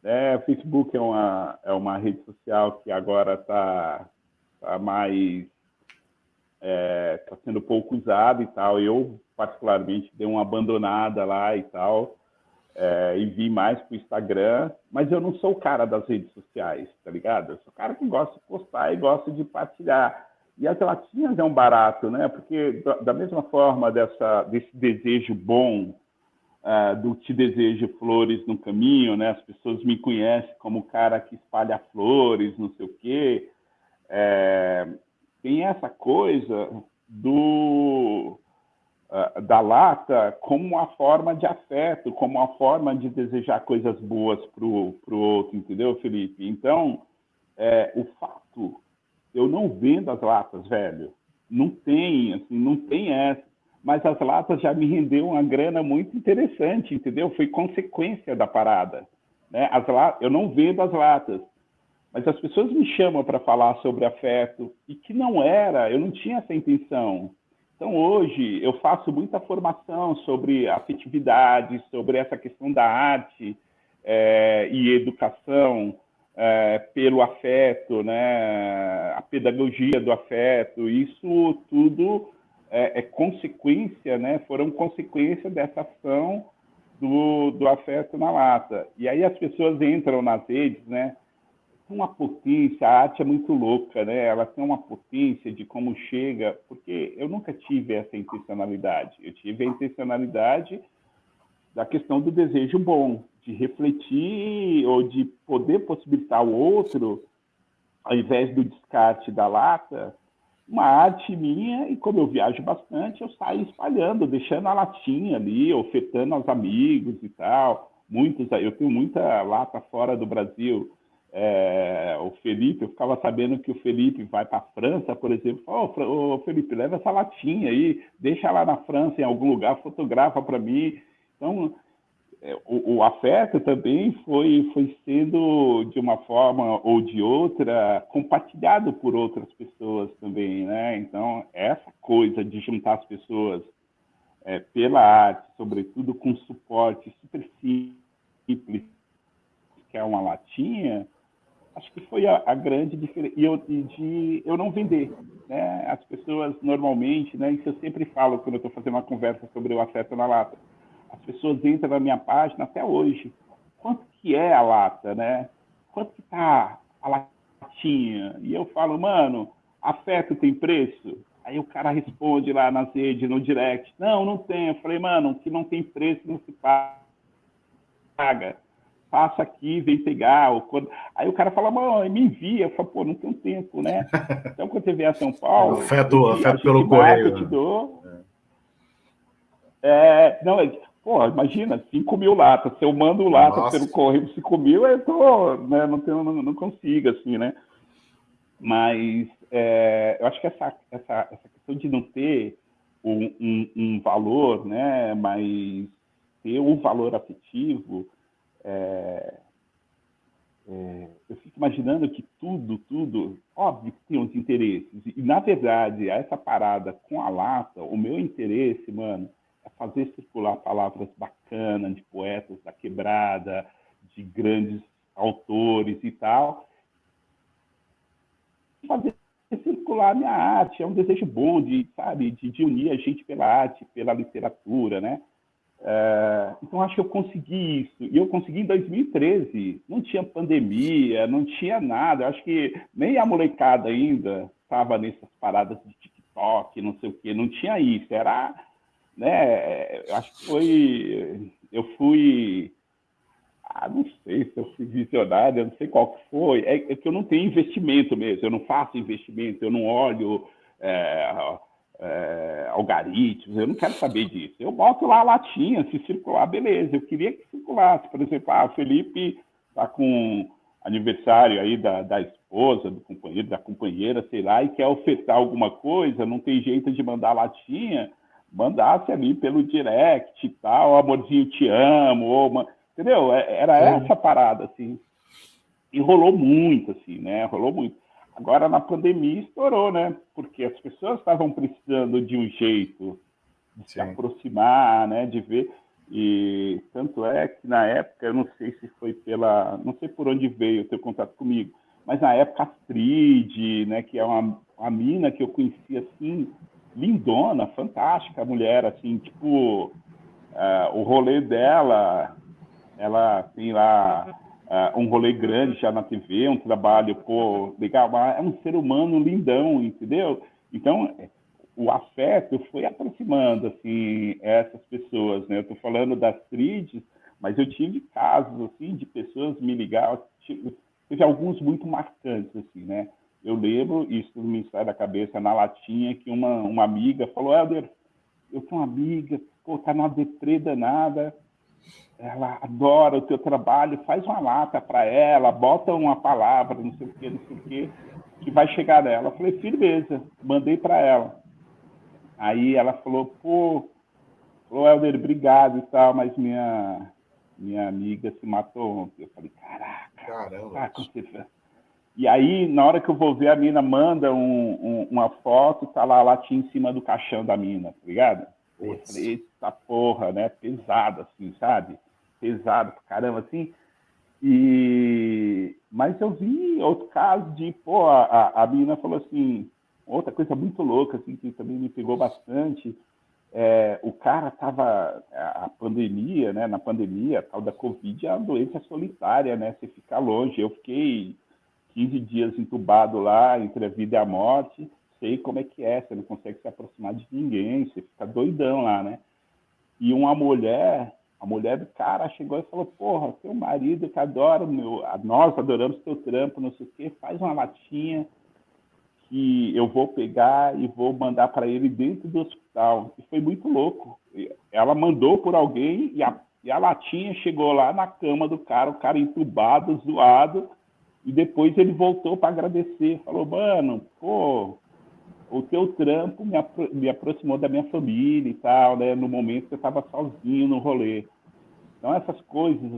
É, o Facebook é uma, é uma rede social que agora está tá mais está é, tá sendo pouco usado e tal. Eu, particularmente, dei uma abandonada lá e tal, é, e vi mais para o Instagram, mas eu não sou o cara das redes sociais, tá ligado? Eu sou o cara que gosta de postar e gosta de partilhar. E as latinhas é um barato, né? Porque da mesma forma dessa, desse desejo bom uh, do te desejo flores no caminho, né? As pessoas me conhecem como o cara que espalha flores, não sei o quê. É, tem essa coisa do uh, da lata como uma forma de afeto, como uma forma de desejar coisas boas para o outro, entendeu, Felipe? Então, é, o fato, eu não vendo as latas, velho, não tem, assim, não tem essa, mas as latas já me rendeu uma grana muito interessante, entendeu? Foi consequência da parada. Né? As latas, eu não vendo as latas, mas as pessoas me chamam para falar sobre afeto e que não era, eu não tinha essa intenção. Então, hoje, eu faço muita formação sobre afetividade, sobre essa questão da arte é, e educação é, pelo afeto, né? a pedagogia do afeto. Isso tudo é, é consequência, né? foram consequência dessa ação do, do afeto na lata. E aí as pessoas entram nas redes, né? Uma potência, a arte é muito louca, né? Ela tem uma potência de como chega, porque eu nunca tive essa intencionalidade. Eu tive a intencionalidade da questão do desejo bom, de refletir ou de poder possibilitar ao outro, ao invés do descarte da lata, uma arte minha, e como eu viajo bastante, eu saio espalhando, deixando a latinha ali, ofertando aos amigos e tal. Muitos, eu tenho muita lata fora do Brasil, é, o Felipe, eu ficava sabendo que o Felipe vai para a França, por exemplo, oh, oh, Felipe, leva essa latinha aí, deixa lá na França, em algum lugar, fotografa para mim. Então, é, o, o, afeto também foi, foi sendo, de uma forma ou de outra, compartilhado por outras pessoas também, né? Então, essa coisa de juntar as pessoas é, pela arte, sobretudo com suporte super simples, que é uma latinha, acho que foi a, a grande diferença. E, eu, de eu não vender. Né? As pessoas normalmente, né, isso eu sempre falo quando eu estou fazendo uma conversa sobre o afeto na lata, as pessoas entram na minha página até hoje. Quanto que é a lata, né? Quanto que tá a latinha? E eu falo, mano, afeto tem preço? Aí o cara responde lá nas redes, no direct, não, não tem. Eu falei, mano, que não tem preço não se paga passa aqui, vem pegar. Ou quando... Aí o cara fala, mano, me envia. Eu falo, pô, não tenho tempo, né? <laughs> Então, quando você vier a São Paulo... afeto, afeto pelo correio. Eu te dou. É. é, não, é, pô, imagina, 5 mil latas. Se eu mando lata Nossa. pelo correio 5 mil, eu tô, né, não, tenho, não, não consigo, assim, né? Mas é, eu acho que essa, essa, essa questão de não ter um, um, um valor, né, mas ter um valor afetivo, é, é, eu fico imaginando que tudo, tudo, óbvio que tem uns interesses. E, na verdade, essa parada com a lata, o meu interesse, mano, é fazer circular palavras bacanas de poetas da quebrada, de grandes autores e tal. Fazer circular minha arte, é um desejo bom de, sabe, de, de unir a gente pela arte, pela literatura, né? É, então, acho que eu consegui isso. E eu consegui em 2013. Não tinha pandemia, não tinha nada. Eu acho que nem a molecada ainda estava nessas paradas de TikTok, não sei o quê. Não tinha isso. Era, né? Eu acho que foi. Eu fui. Ah, não sei se eu fui visionário, não sei qual que foi. É, é que eu não tenho investimento mesmo. Eu não faço investimento, eu não olho. É, é, algoritmos, eu não quero saber disso. Eu boto lá a latinha, se circular, beleza. Eu queria que circulasse. Por exemplo, ah, o Felipe está com aniversário aí da, da esposa, do companheiro, da companheira, sei lá, e quer ofertar alguma coisa, não tem jeito de mandar latinha, mandasse ali pelo direct e tal, amorzinho, te amo, ou uma... entendeu? É, era essa parada, assim. E rolou muito, assim, né? Rolou muito. Agora, na pandemia, estourou, né? Porque as pessoas estavam precisando de um jeito de Sim. se aproximar, né? De ver. E tanto é que na época, eu não sei se foi pela. Não sei por onde veio o teu contato comigo, mas na época, a Astrid, né? Que é uma, uma mina que eu conheci assim, lindona, fantástica mulher, assim, tipo. Uh, o rolê dela, ela tem lá uh, um rolê grande já na TV, um trabalho, pô, legal, é um ser humano lindão, entendeu? Então, o afeto foi aproximando, assim, essas pessoas, né? Eu tô falando das tríades, mas eu tive casos, assim, de pessoas me ligar, tipo, teve alguns muito marcantes, assim, né? Eu lembro, isso me sai da cabeça na latinha, que uma, uma amiga falou, Helder, eu tenho uma amiga, pô, tá numa deprê danada, ela adora o teu trabalho, faz uma lata para ela, bota uma palavra, não sei o que, não sei o que, que vai chegar nela. Eu falei, firmeza, mandei para ela. Aí ela falou, pô, falou, Helder, obrigado e tal, mas minha, minha amiga se matou ontem. Eu falei, caraca, Caramba. Tá E aí, na hora que eu vou ver, a mina manda um, um, uma foto, tá lá a latinha em cima do caixão da mina, tá ligado? Eu falei, eita porra, né? Pesado, assim, sabe? Pesado pra caramba, assim. E... Mas eu vi outro caso de, pô, a, a mina falou assim, outra coisa muito louca, assim, que também me pegou bastante, é, o cara estava, a pandemia, né, na pandemia, a tal da Covid é uma doença solitária, né, você fica longe. Eu fiquei 15 dias entubado lá, entre a vida e a morte, sei como é que é, você não consegue se aproximar de ninguém, você fica doidão lá, né? E uma mulher, a mulher do cara chegou e falou, porra, teu marido que adora, meu, nós adoramos teu trampo, não sei o quê, faz uma latinha, que eu vou pegar e vou mandar para ele dentro do hospital. E foi muito louco. Ela mandou por alguém e a, e a latinha chegou lá na cama do cara, o cara entubado, zoado, e depois ele voltou para agradecer. Falou, mano, pô, o teu trampo me, apro me aproximou da minha família e tal, né? No momento que eu estava sozinho no rolê. Então essas coisas,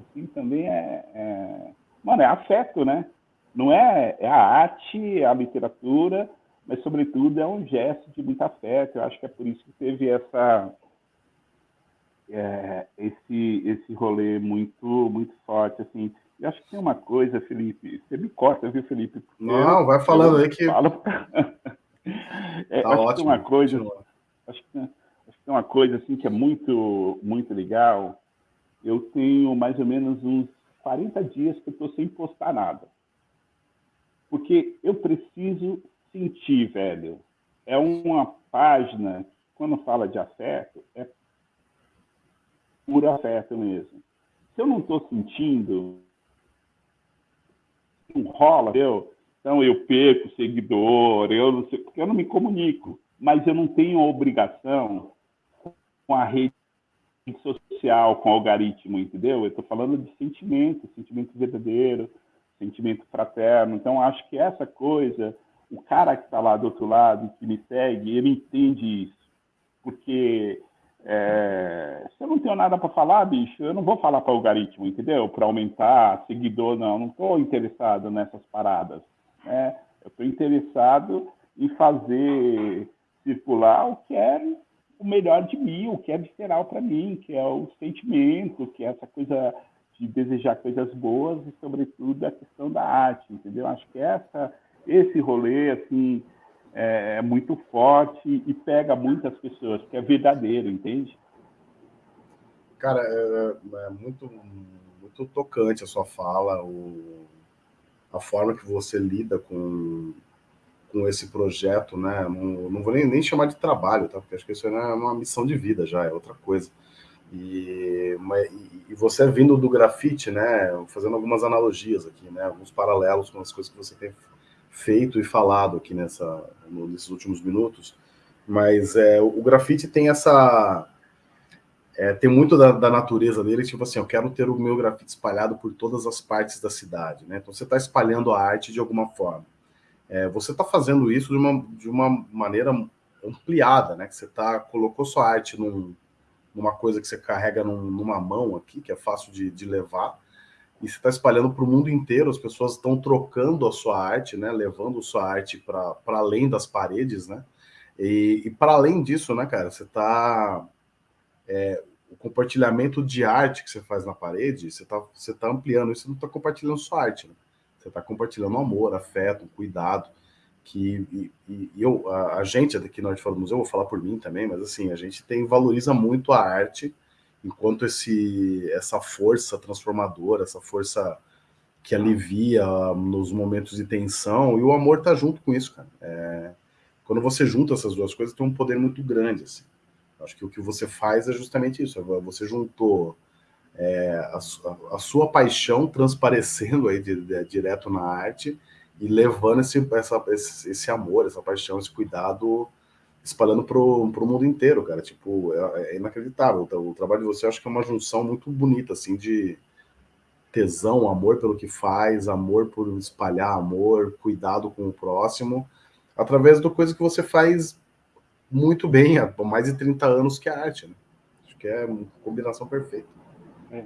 assim, também é, é... Mano, é afeto, né? Não é, é a arte, é a literatura, mas, sobretudo, é um gesto de muito afeto. Eu acho que é por isso que teve essa, é, esse, esse rolê muito, muito forte. Assim. Eu acho que tem uma coisa, Felipe, você me corta, viu, Felipe? Não, vai falando aí que... Falo... <laughs> é, tá acho ótimo. Que tem uma coisa, acho que, acho que uma coisa assim que é muito, muito legal. Eu tenho mais ou menos uns 40 dias que eu estou sem postar nada. Porque eu preciso sentir, velho. É uma página, quando fala de afeto, é puro afeto mesmo. Se eu não estou sentindo, não rola, eu, então eu perco seguidor, eu não sei, porque eu não me comunico. Mas eu não tenho obrigação com a rede social, com o algoritmo, entendeu? Eu estou falando de sentimento, sentimento verdadeiro, sentimento fraterno. Então, acho que essa coisa, o cara que está lá do outro lado, que me segue, ele entende isso. Porque é, se eu não tenho nada para falar, bicho, eu não vou falar para o algoritmo, entendeu? Para aumentar seguidor, não. Não estou interessado nessas paradas. Né? Eu estou interessado em fazer circular o que é o melhor de mim, o que é visceral para mim, que é o sentimento, que é essa coisa de desejar coisas boas e, sobretudo, a questão da arte, entendeu? Acho que essa, esse rolê, assim, é, é muito forte e pega muitas pessoas, porque é verdadeiro, entende? Cara, é, é muito, muito tocante a sua fala, o, a forma que você lida com, com esse projeto, né? Não, não vou nem, nem chamar de trabalho, tá? Porque acho que isso é uma missão de vida já, é outra coisa. E, e, você vindo do grafite, né, fazendo algumas analogias aqui, né, alguns paralelos com as coisas que você tem feito e falado aqui nessa, nesses últimos minutos, mas é, o grafite tem essa... É, tem muito da, da, natureza dele, tipo assim, eu quero ter o meu grafite espalhado por todas as partes da cidade, né? Então você está espalhando a arte de alguma forma. É, você está fazendo isso de uma, de uma maneira ampliada, né? Que você tá, colocou sua arte num, numa coisa que você carrega num, numa mão aqui, que é fácil de, de levar, e você está espalhando para o mundo inteiro, as pessoas estão trocando a sua arte, né, levando sua arte para além das paredes, né, e, e para além disso, né, cara, você está... É, o compartilhamento de arte que você faz na parede, você está você tá ampliando isso, você não está compartilhando sua arte, né? Você está compartilhando amor, afeto, cuidado, que e, e eu, a, a, gente aqui na Arte Fora do Museu, vou falar por mim também, mas assim, a gente tem, valoriza muito a arte enquanto esse, essa força transformadora, essa força que alivia nos momentos de tensão, e o amor tá junto com isso, cara. É, quando você junta essas duas coisas, tem um poder muito grande, assim. Acho que o que você faz é justamente isso, é você juntou é, a, a, sua paixão transparecendo aí de, de, direto na arte, e levando esse, essa, esse, esse, amor, essa paixão, esse cuidado, espalhando pro, pro mundo inteiro, cara. Tipo, é, é inacreditável. O, o trabalho de você, acho que é uma junção muito bonita, assim, de tesão, amor pelo que faz, amor por espalhar amor, cuidado com o próximo, através do coisa que você faz muito bem há mais de 30 anos, que é a arte, né? Acho que é uma combinação perfeita. É.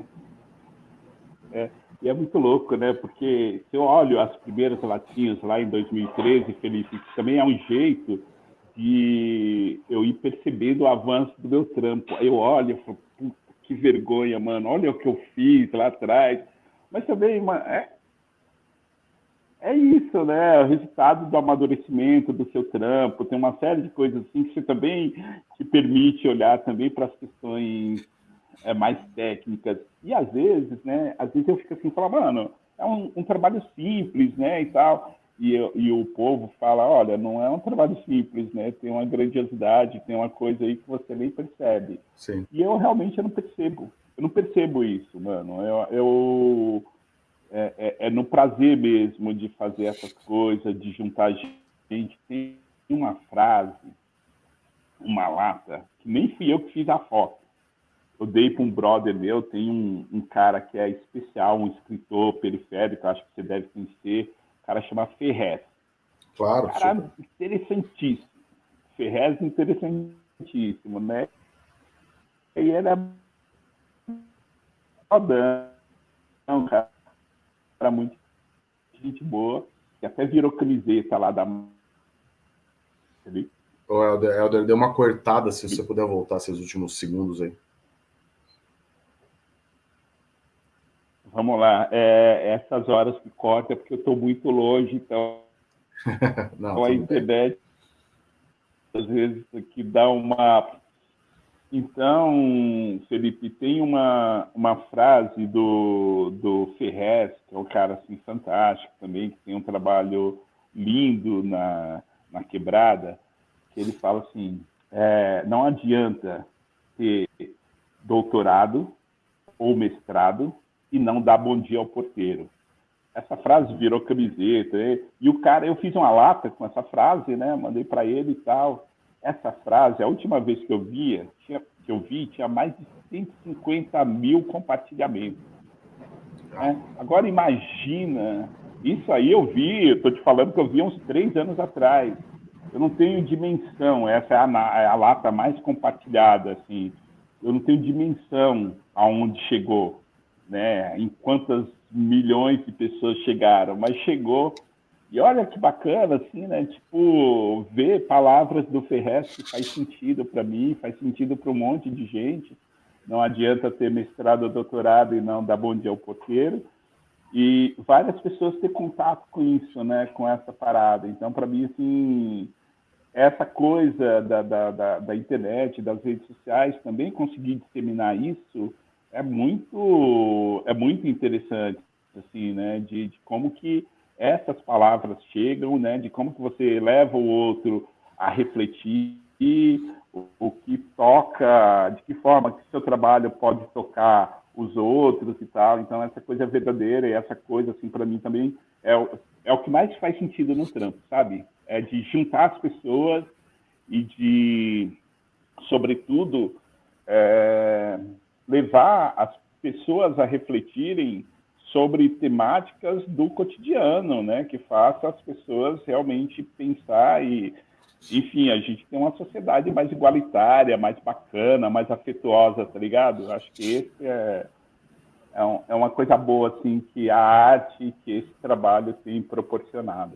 É. E é muito louco, né? Porque se eu olho as primeiras latinhas lá em 2013, Felipe, também é um jeito de eu ir percebendo o avanço do meu trampo. Aí eu olho e falo, que vergonha, mano, olha o que eu fiz lá atrás. Mas também, é, é isso, né? O resultado do amadurecimento do seu trampo, tem uma série de coisas assim que você também te permite olhar também para as questões é, mais técnicas. E às vezes, né? Às vezes eu fico assim, falo, mano, é um, um trabalho simples, né? E tal. E, e, o povo fala, olha, não é um trabalho simples, né? Tem uma grandiosidade, tem uma coisa aí que você nem percebe. Sim. E eu realmente eu não percebo. Eu não percebo isso, mano. Eu, eu é, é, é, no prazer mesmo de fazer essas coisas, de juntar gente. Tem uma frase, uma lata, que nem fui eu que fiz a foto. Eu dei para um brother meu, tem um, um, cara que é especial, um escritor periférico, acho que você deve conhecer, o cara chama Ferrez. Claro. Cara super. interessantíssimo. Ferrez interessantíssimo, né? E ele é rodão, cara era muito gente boa, que até virou camiseta lá da. Ô, Helder, Helder, deu uma cortada, se você puder voltar esses últimos segundos aí. Vamos lá, é, essas horas que corta é porque eu estou muito longe, então <laughs> Não, a internet às vezes que dá uma então, Felipe, tem uma, uma frase do, do Ferrez, que é um cara assim, fantástico também, que tem um trabalho lindo na, na quebrada, que ele fala assim, é, não adianta ter doutorado ou mestrado e não dar bom dia ao porteiro. Essa frase virou camiseta, e o cara, eu fiz uma lata com essa frase, né, mandei para ele e tal, essa frase, a última vez que eu via, tinha, que eu vi, tinha mais de 150 mil compartilhamentos. Né? Agora imagina, isso aí eu vi, estou te falando que eu vi uns três anos atrás. Eu não tenho dimensão, essa é a, é a lata mais compartilhada, assim. Eu não tenho dimensão aonde chegou, né? Em quantas milhões de pessoas chegaram, mas chegou e olha que bacana, assim, né? Tipo, ver palavras do Ferrez que faz sentido para mim, faz sentido para um monte de gente. Não adianta ter mestrado ou doutorado e não dar bom dia ao porteiro. E várias pessoas ter contato com isso, né? Com essa parada. Então, para mim, assim, essa coisa da, da, da, da, internet, das redes sociais, também conseguir disseminar isso é muito, é muito interessante, assim, né? De, de como que essas palavras chegam, né, de como que você leva o outro a refletir, o, o que toca, de que forma que seu trabalho pode tocar os outros e tal. Então, essa coisa verdadeira e essa coisa, assim, para mim também é o, é o que mais faz sentido no trampo, sabe? É de juntar as pessoas e de, sobretudo, é, levar as pessoas a refletirem sobre temáticas do cotidiano, né, que faça as pessoas realmente pensar e, enfim, a gente tem uma sociedade mais igualitária, mais bacana, mais afetuosa, tá ligado? Acho que esse é, é, um, é uma coisa boa, assim, que a arte, que esse trabalho tem proporcionado.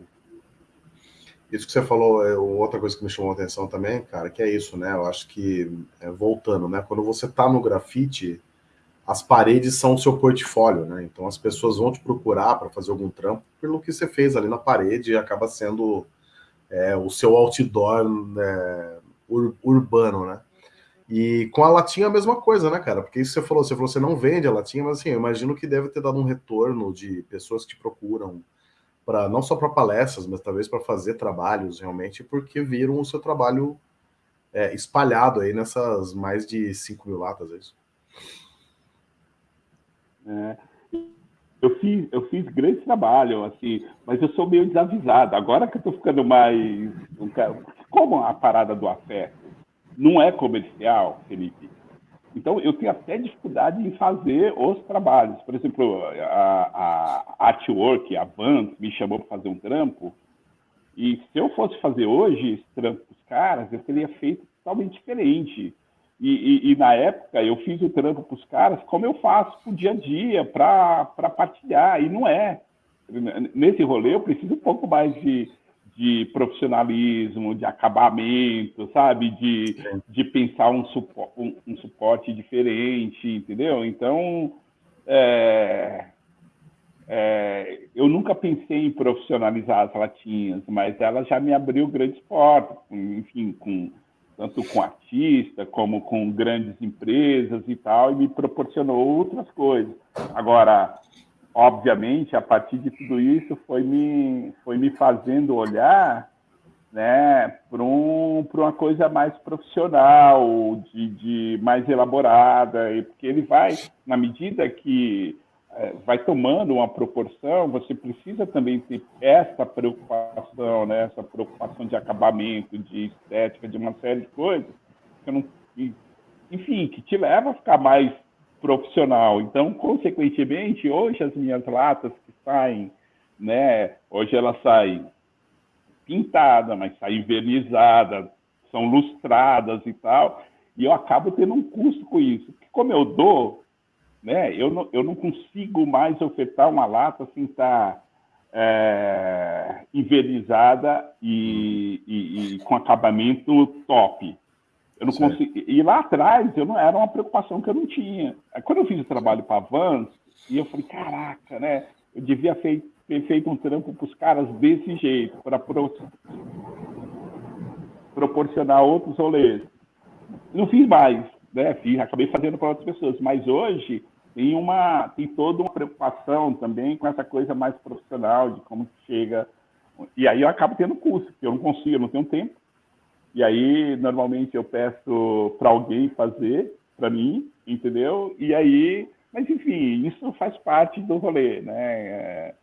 Isso que você falou é outra coisa que me chamou a atenção também, cara, que é isso, né? Eu acho que, é, voltando, né? Quando você tá no grafite, as paredes são o seu portfólio, né? Então as pessoas vão te procurar para fazer algum trampo pelo que você fez ali na parede e acaba sendo é, o seu outdoor né, ur urbano, né? E com a latinha a mesma coisa, né, cara? Porque isso você falou, você falou, você não vende a latinha, mas assim, eu imagino que deve ter dado um retorno de pessoas que te procuram para não só para palestras, mas talvez para fazer trabalhos realmente, porque viram o seu trabalho é, espalhado aí nessas mais de 5 mil latas, é isso? É, eu fiz, eu fiz grande trabalho, assim, mas eu sou meio desavisado. Agora que eu estou ficando mais. Como a parada do afeto não é comercial, Felipe, então eu tenho até dificuldade em fazer os trabalhos. Por exemplo, a, a Artwork, a Vans, me chamou para fazer um trampo, e se eu fosse fazer hoje esse trampo os caras, eu teria feito totalmente diferente E, e, e, na época eu fiz o trampo para os caras como eu faço para o dia a dia, para partilhar, e não é. Nesse rolê eu preciso um pouco mais de, de profissionalismo, de acabamento, sabe? De, de pensar um, supo, um, um suporte diferente, entendeu? Então, é, é, eu nunca pensei em profissionalizar as latinhas, mas ela já me abriu grandes portas, enfim, com, tanto com artista como com grandes empresas e tal, e me proporcionou outras coisas. Agora, obviamente, a partir de tudo isso, foi me, foi me fazendo olhar né, para um, uma coisa mais profissional, de, de mais elaborada, porque ele vai, na medida que vai tomando uma proporção, você precisa também ter essa preocupação, né? essa preocupação de acabamento, de estética, de uma série de coisas, que não, enfim, que te leva a ficar mais profissional. Então, consequentemente, hoje as minhas latas que saem, né? hoje elas saem pintadas, mas saem envernizadas, são lustradas e tal, e eu acabo tendo um custo com isso. Porque como eu dou, né? Eu não, eu não consigo mais ofertar uma lata assim tá é, envernizada e, e, e, com acabamento top. Eu não consigo. E lá atrás eu não era uma preocupação que eu não tinha. Quando eu fiz o trabalho para a Vans, e eu falei, caraca, né? Eu devia ter feito um trampo para os caras desse jeito, para pro, proporcionar outros rolês. Não fiz mais, né? Fiz, acabei fazendo para outras pessoas. Mas hoje tem uma tem toda uma preocupação também com essa coisa mais profissional de como chega. E aí eu acabo tendo custo porque eu não consigo eu não tenho tempo. E aí normalmente eu peço para alguém fazer para mim entendeu? E aí mas enfim isso faz parte do rolê né? É,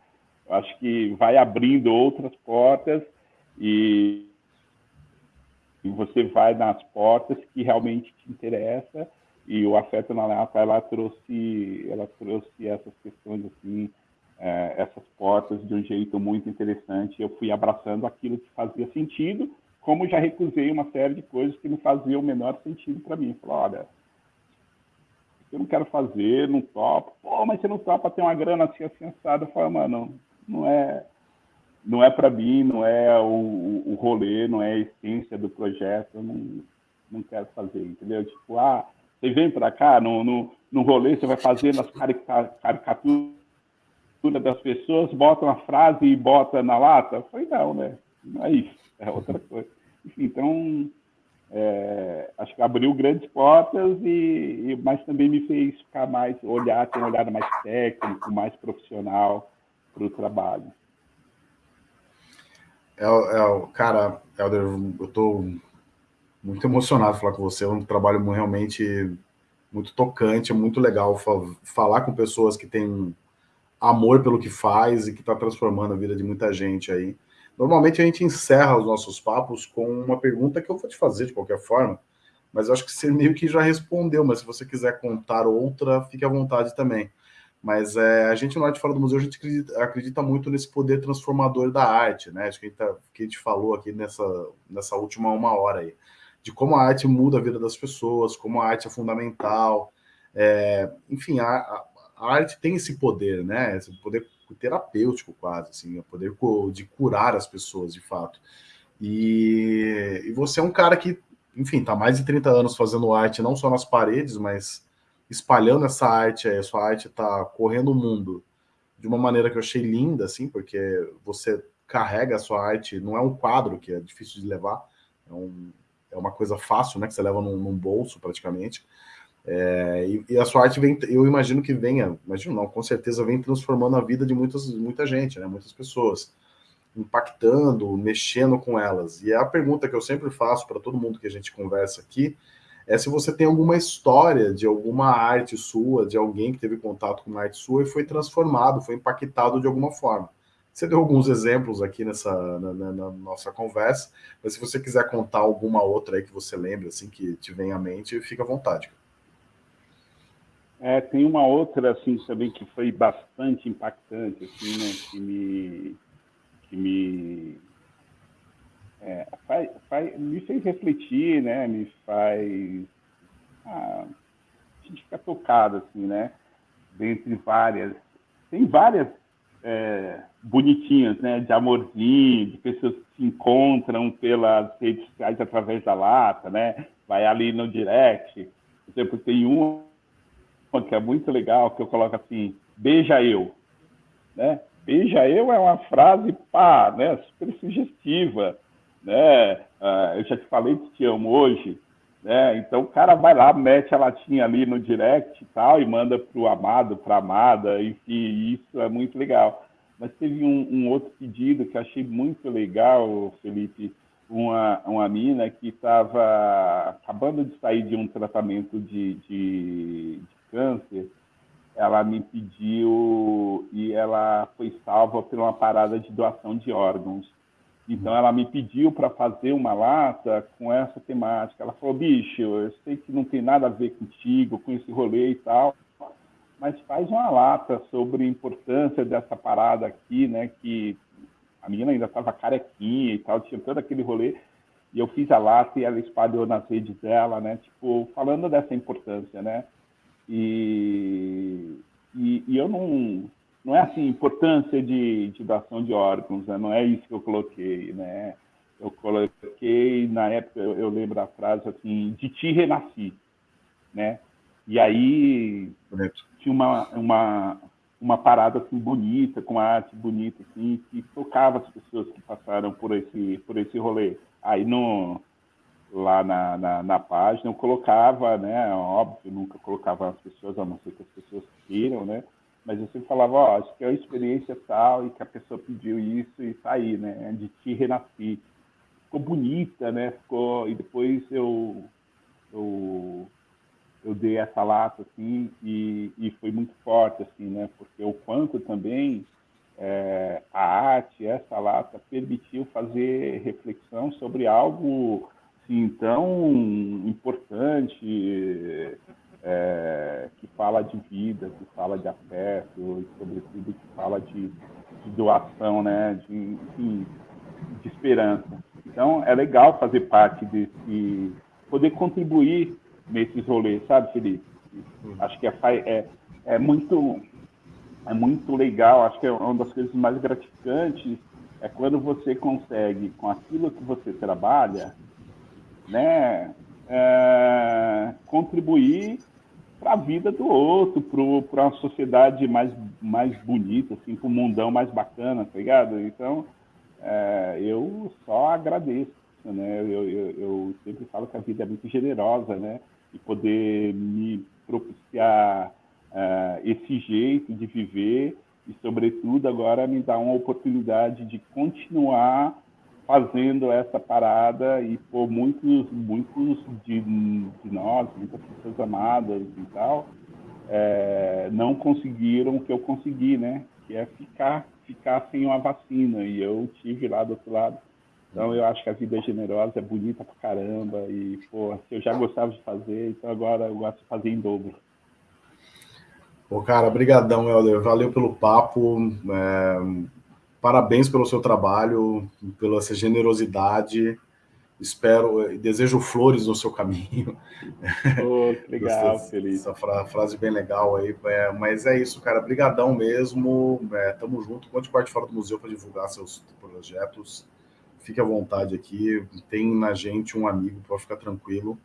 acho que vai abrindo outras portas e e você vai nas portas que realmente te interessa e o afeto na lata ela trouxe ela trouxe essas questões assim é, essas portas de um jeito muito interessante. Eu fui abraçando aquilo que fazia sentido como já recusei uma série de coisas que não faziam o menor sentido para mim. Falei olha eu não quero fazer não topo. Pô mas você não topa ter uma grana assim assada eu falei mano não é não é para mim não é o, o rolê não é a essência do projeto eu não não quero fazer. Entendeu? Tipo ah você vem para cá, no, no, no rolê, você vai fazendo as caricaturas das pessoas, bota uma frase e bota na lata? Foi não, né? Não é isso, é outra coisa. Enfim, então, é, acho que abriu grandes portas, e, e, mas também me fez ficar mais, olhar, ter um olhar mais técnico, mais profissional para o trabalho. É, é, cara, Helder, eu estou muito emocionado falar com você, é um trabalho realmente muito tocante, é muito legal falar com pessoas que têm amor pelo que faz e que está transformando a vida de muita gente aí. Normalmente a gente encerra os nossos papos com uma pergunta que eu vou te fazer de qualquer forma, mas eu acho que você meio que já respondeu, mas se você quiser contar outra, fique à vontade também. Mas é, a gente no Arte Fora do Museu, a gente acredita, acredita, muito nesse poder transformador da arte, né? Acho que a gente, tá, que a gente falou aqui nessa, nessa última uma hora aí de como a arte muda a vida das pessoas, como a arte é fundamental. É, enfim, a, a, arte tem esse poder, né? Esse poder terapêutico quase, assim, o poder de curar as pessoas, de fato. E, e você é um cara que, enfim, está mais de 30 anos fazendo arte, não só nas paredes, mas espalhando essa arte, a sua arte está correndo o mundo de uma maneira que eu achei linda, assim, porque você carrega a sua arte, não é um quadro que é difícil de levar, é um, é uma coisa fácil, né? Que você leva num, num bolso praticamente. É, e, e, a sua arte vem, eu imagino que venha, imagino não, com certeza vem transformando a vida de muitas, muita gente, né? Muitas pessoas, impactando, mexendo com elas. E a pergunta que eu sempre faço para todo mundo que a gente conversa aqui é se você tem alguma história de alguma arte sua, de alguém que teve contato com uma arte sua e foi transformado, foi impactado de alguma forma. Você deu alguns exemplos aqui nessa na, na, na, nossa conversa, mas se você quiser contar alguma outra aí que você lembra, assim, que te vem à mente, fica à vontade. É, tem uma outra, assim, também que foi bastante impactante, assim, né, que me, que me, é, faz, faz, me fez refletir, né, me faz ah, a gente fica tocado, assim, né? Dentre várias. Tem várias é, bonitinhas, né? De amorzinho, de pessoas que se encontram pelas redes sociais através da lata, né? Vai ali no direct. Por exemplo, tem uma que é muito legal, que eu coloco assim, beija eu, né? Beija eu é uma frase, pá, né? Super sugestiva, né? Ah, eu já te falei que te amo hoje, né? Então o cara vai lá, mete a latinha ali no direct e tal, e manda para o amado, para a amada, enfim, isso é muito legal. Mas teve um, um, outro pedido que achei muito legal, Felipe, uma, uma mina que estava acabando de sair de um tratamento de, de, de câncer, ela me pediu e ela foi salva por uma parada de doação de órgãos. Então ela me pediu para fazer uma lata com essa temática. Ela falou, bicho, eu sei que não tem nada a ver contigo, com esse rolê e tal, mas faz uma lata sobre a importância dessa parada aqui, né? Que a menina ainda estava carequinha e tal, tinha todo aquele rolê. E eu fiz a lata e ela espalhou nas redes dela, né? Tipo, falando dessa importância, né? E, e, e eu não, não é assim, importância de, de doação de órgãos, né? não é isso que eu coloquei, né? Eu coloquei, na época, eu, eu lembro a frase assim, de ti renasci, né? E aí Bonito. tinha uma, uma, uma parada assim bonita, com arte bonita, assim, que tocava as pessoas que passaram por esse, por esse rolê. Aí no, lá na, na, na página eu colocava, né? Óbvio, nunca colocava as pessoas, a não ser que as pessoas queiram, né? mas eu sempre falava, ó, acho que é uma experiência tal e que a pessoa pediu isso e tá aí, né? De ti renasci. Ficou bonita, né? Ficou... E depois eu, eu, eu dei essa lata, assim, e, e foi muito forte, assim, né? Porque o quanto também é, a arte, essa lata, permitiu fazer reflexão sobre algo, assim, tão importante, é, que fala de vida, que fala de afeto, e sobretudo que fala de, de doação, né, de, enfim, de esperança. Então, é legal fazer parte desse, poder contribuir nesses rolês, sabe, Felipe? Acho que é, é, é muito é muito legal, acho que é uma das coisas mais gratificantes é quando você consegue, com aquilo que você trabalha, né, é, contribuir para a vida do outro, para uma sociedade mais, mais bonita, assim, para um mundão mais bacana, tá ligado? Então, é, eu só agradeço, né? Eu, eu, eu, sempre falo que a vida é muito generosa, né? E poder me propiciar é, esse jeito de viver e, sobretudo, agora me dar uma oportunidade de continuar fazendo essa parada e por muitos, muitos de, de nós, muitas pessoas amadas e tal, é, não conseguiram o que eu consegui, né? Que é ficar, ficar sem uma vacina. E eu tive lá do outro lado. Então eu acho que a vida é generosa, é bonita pra caramba. E, pô, eu já gostava de fazer, então agora eu gosto de fazer em dobro. Pô, cara, brigadão, Helder. Valeu pelo papo. É Parabéns pelo seu trabalho, pela essa generosidade. Espero e desejo flores no seu caminho. Oh, <laughs> legal, feliz. Essa fra frase bem legal aí. É, mas é isso, cara. Brigadão mesmo. É, tamo junto. Conte parte fora do museu para divulgar seus projetos. Fique à vontade aqui. Tem na gente um amigo para ficar tranquilo.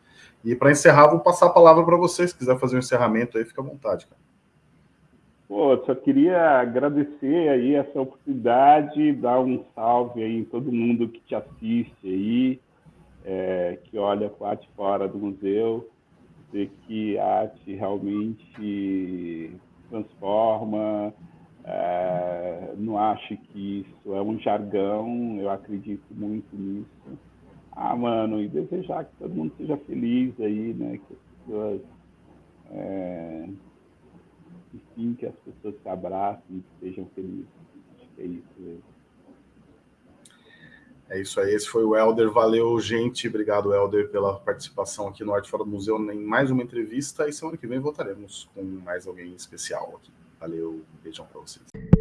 E para encerrar, vou passar a palavra para vocês. Se quiser fazer um encerramento aí, fica à vontade, cara. Pô, só queria agradecer aí essa oportunidade, dar um salve aí em todo mundo que te assiste aí, é, que olha a arte fora do museu, dizer que a arte realmente transforma, é, não acho que isso é um jargão, eu acredito muito nisso. Ah, mano, e desejar que todo mundo seja feliz aí, né, que as pessoas... É, enfim, que as pessoas se abracem e sejam felizes. Acho que é isso mesmo. É isso aí, esse foi o Helder. Valeu, gente. Obrigado, Helder, pela participação aqui no Arte Fora do Museu em mais uma entrevista. E semana que vem voltaremos com mais alguém especial aqui. Valeu, beijão para vocês.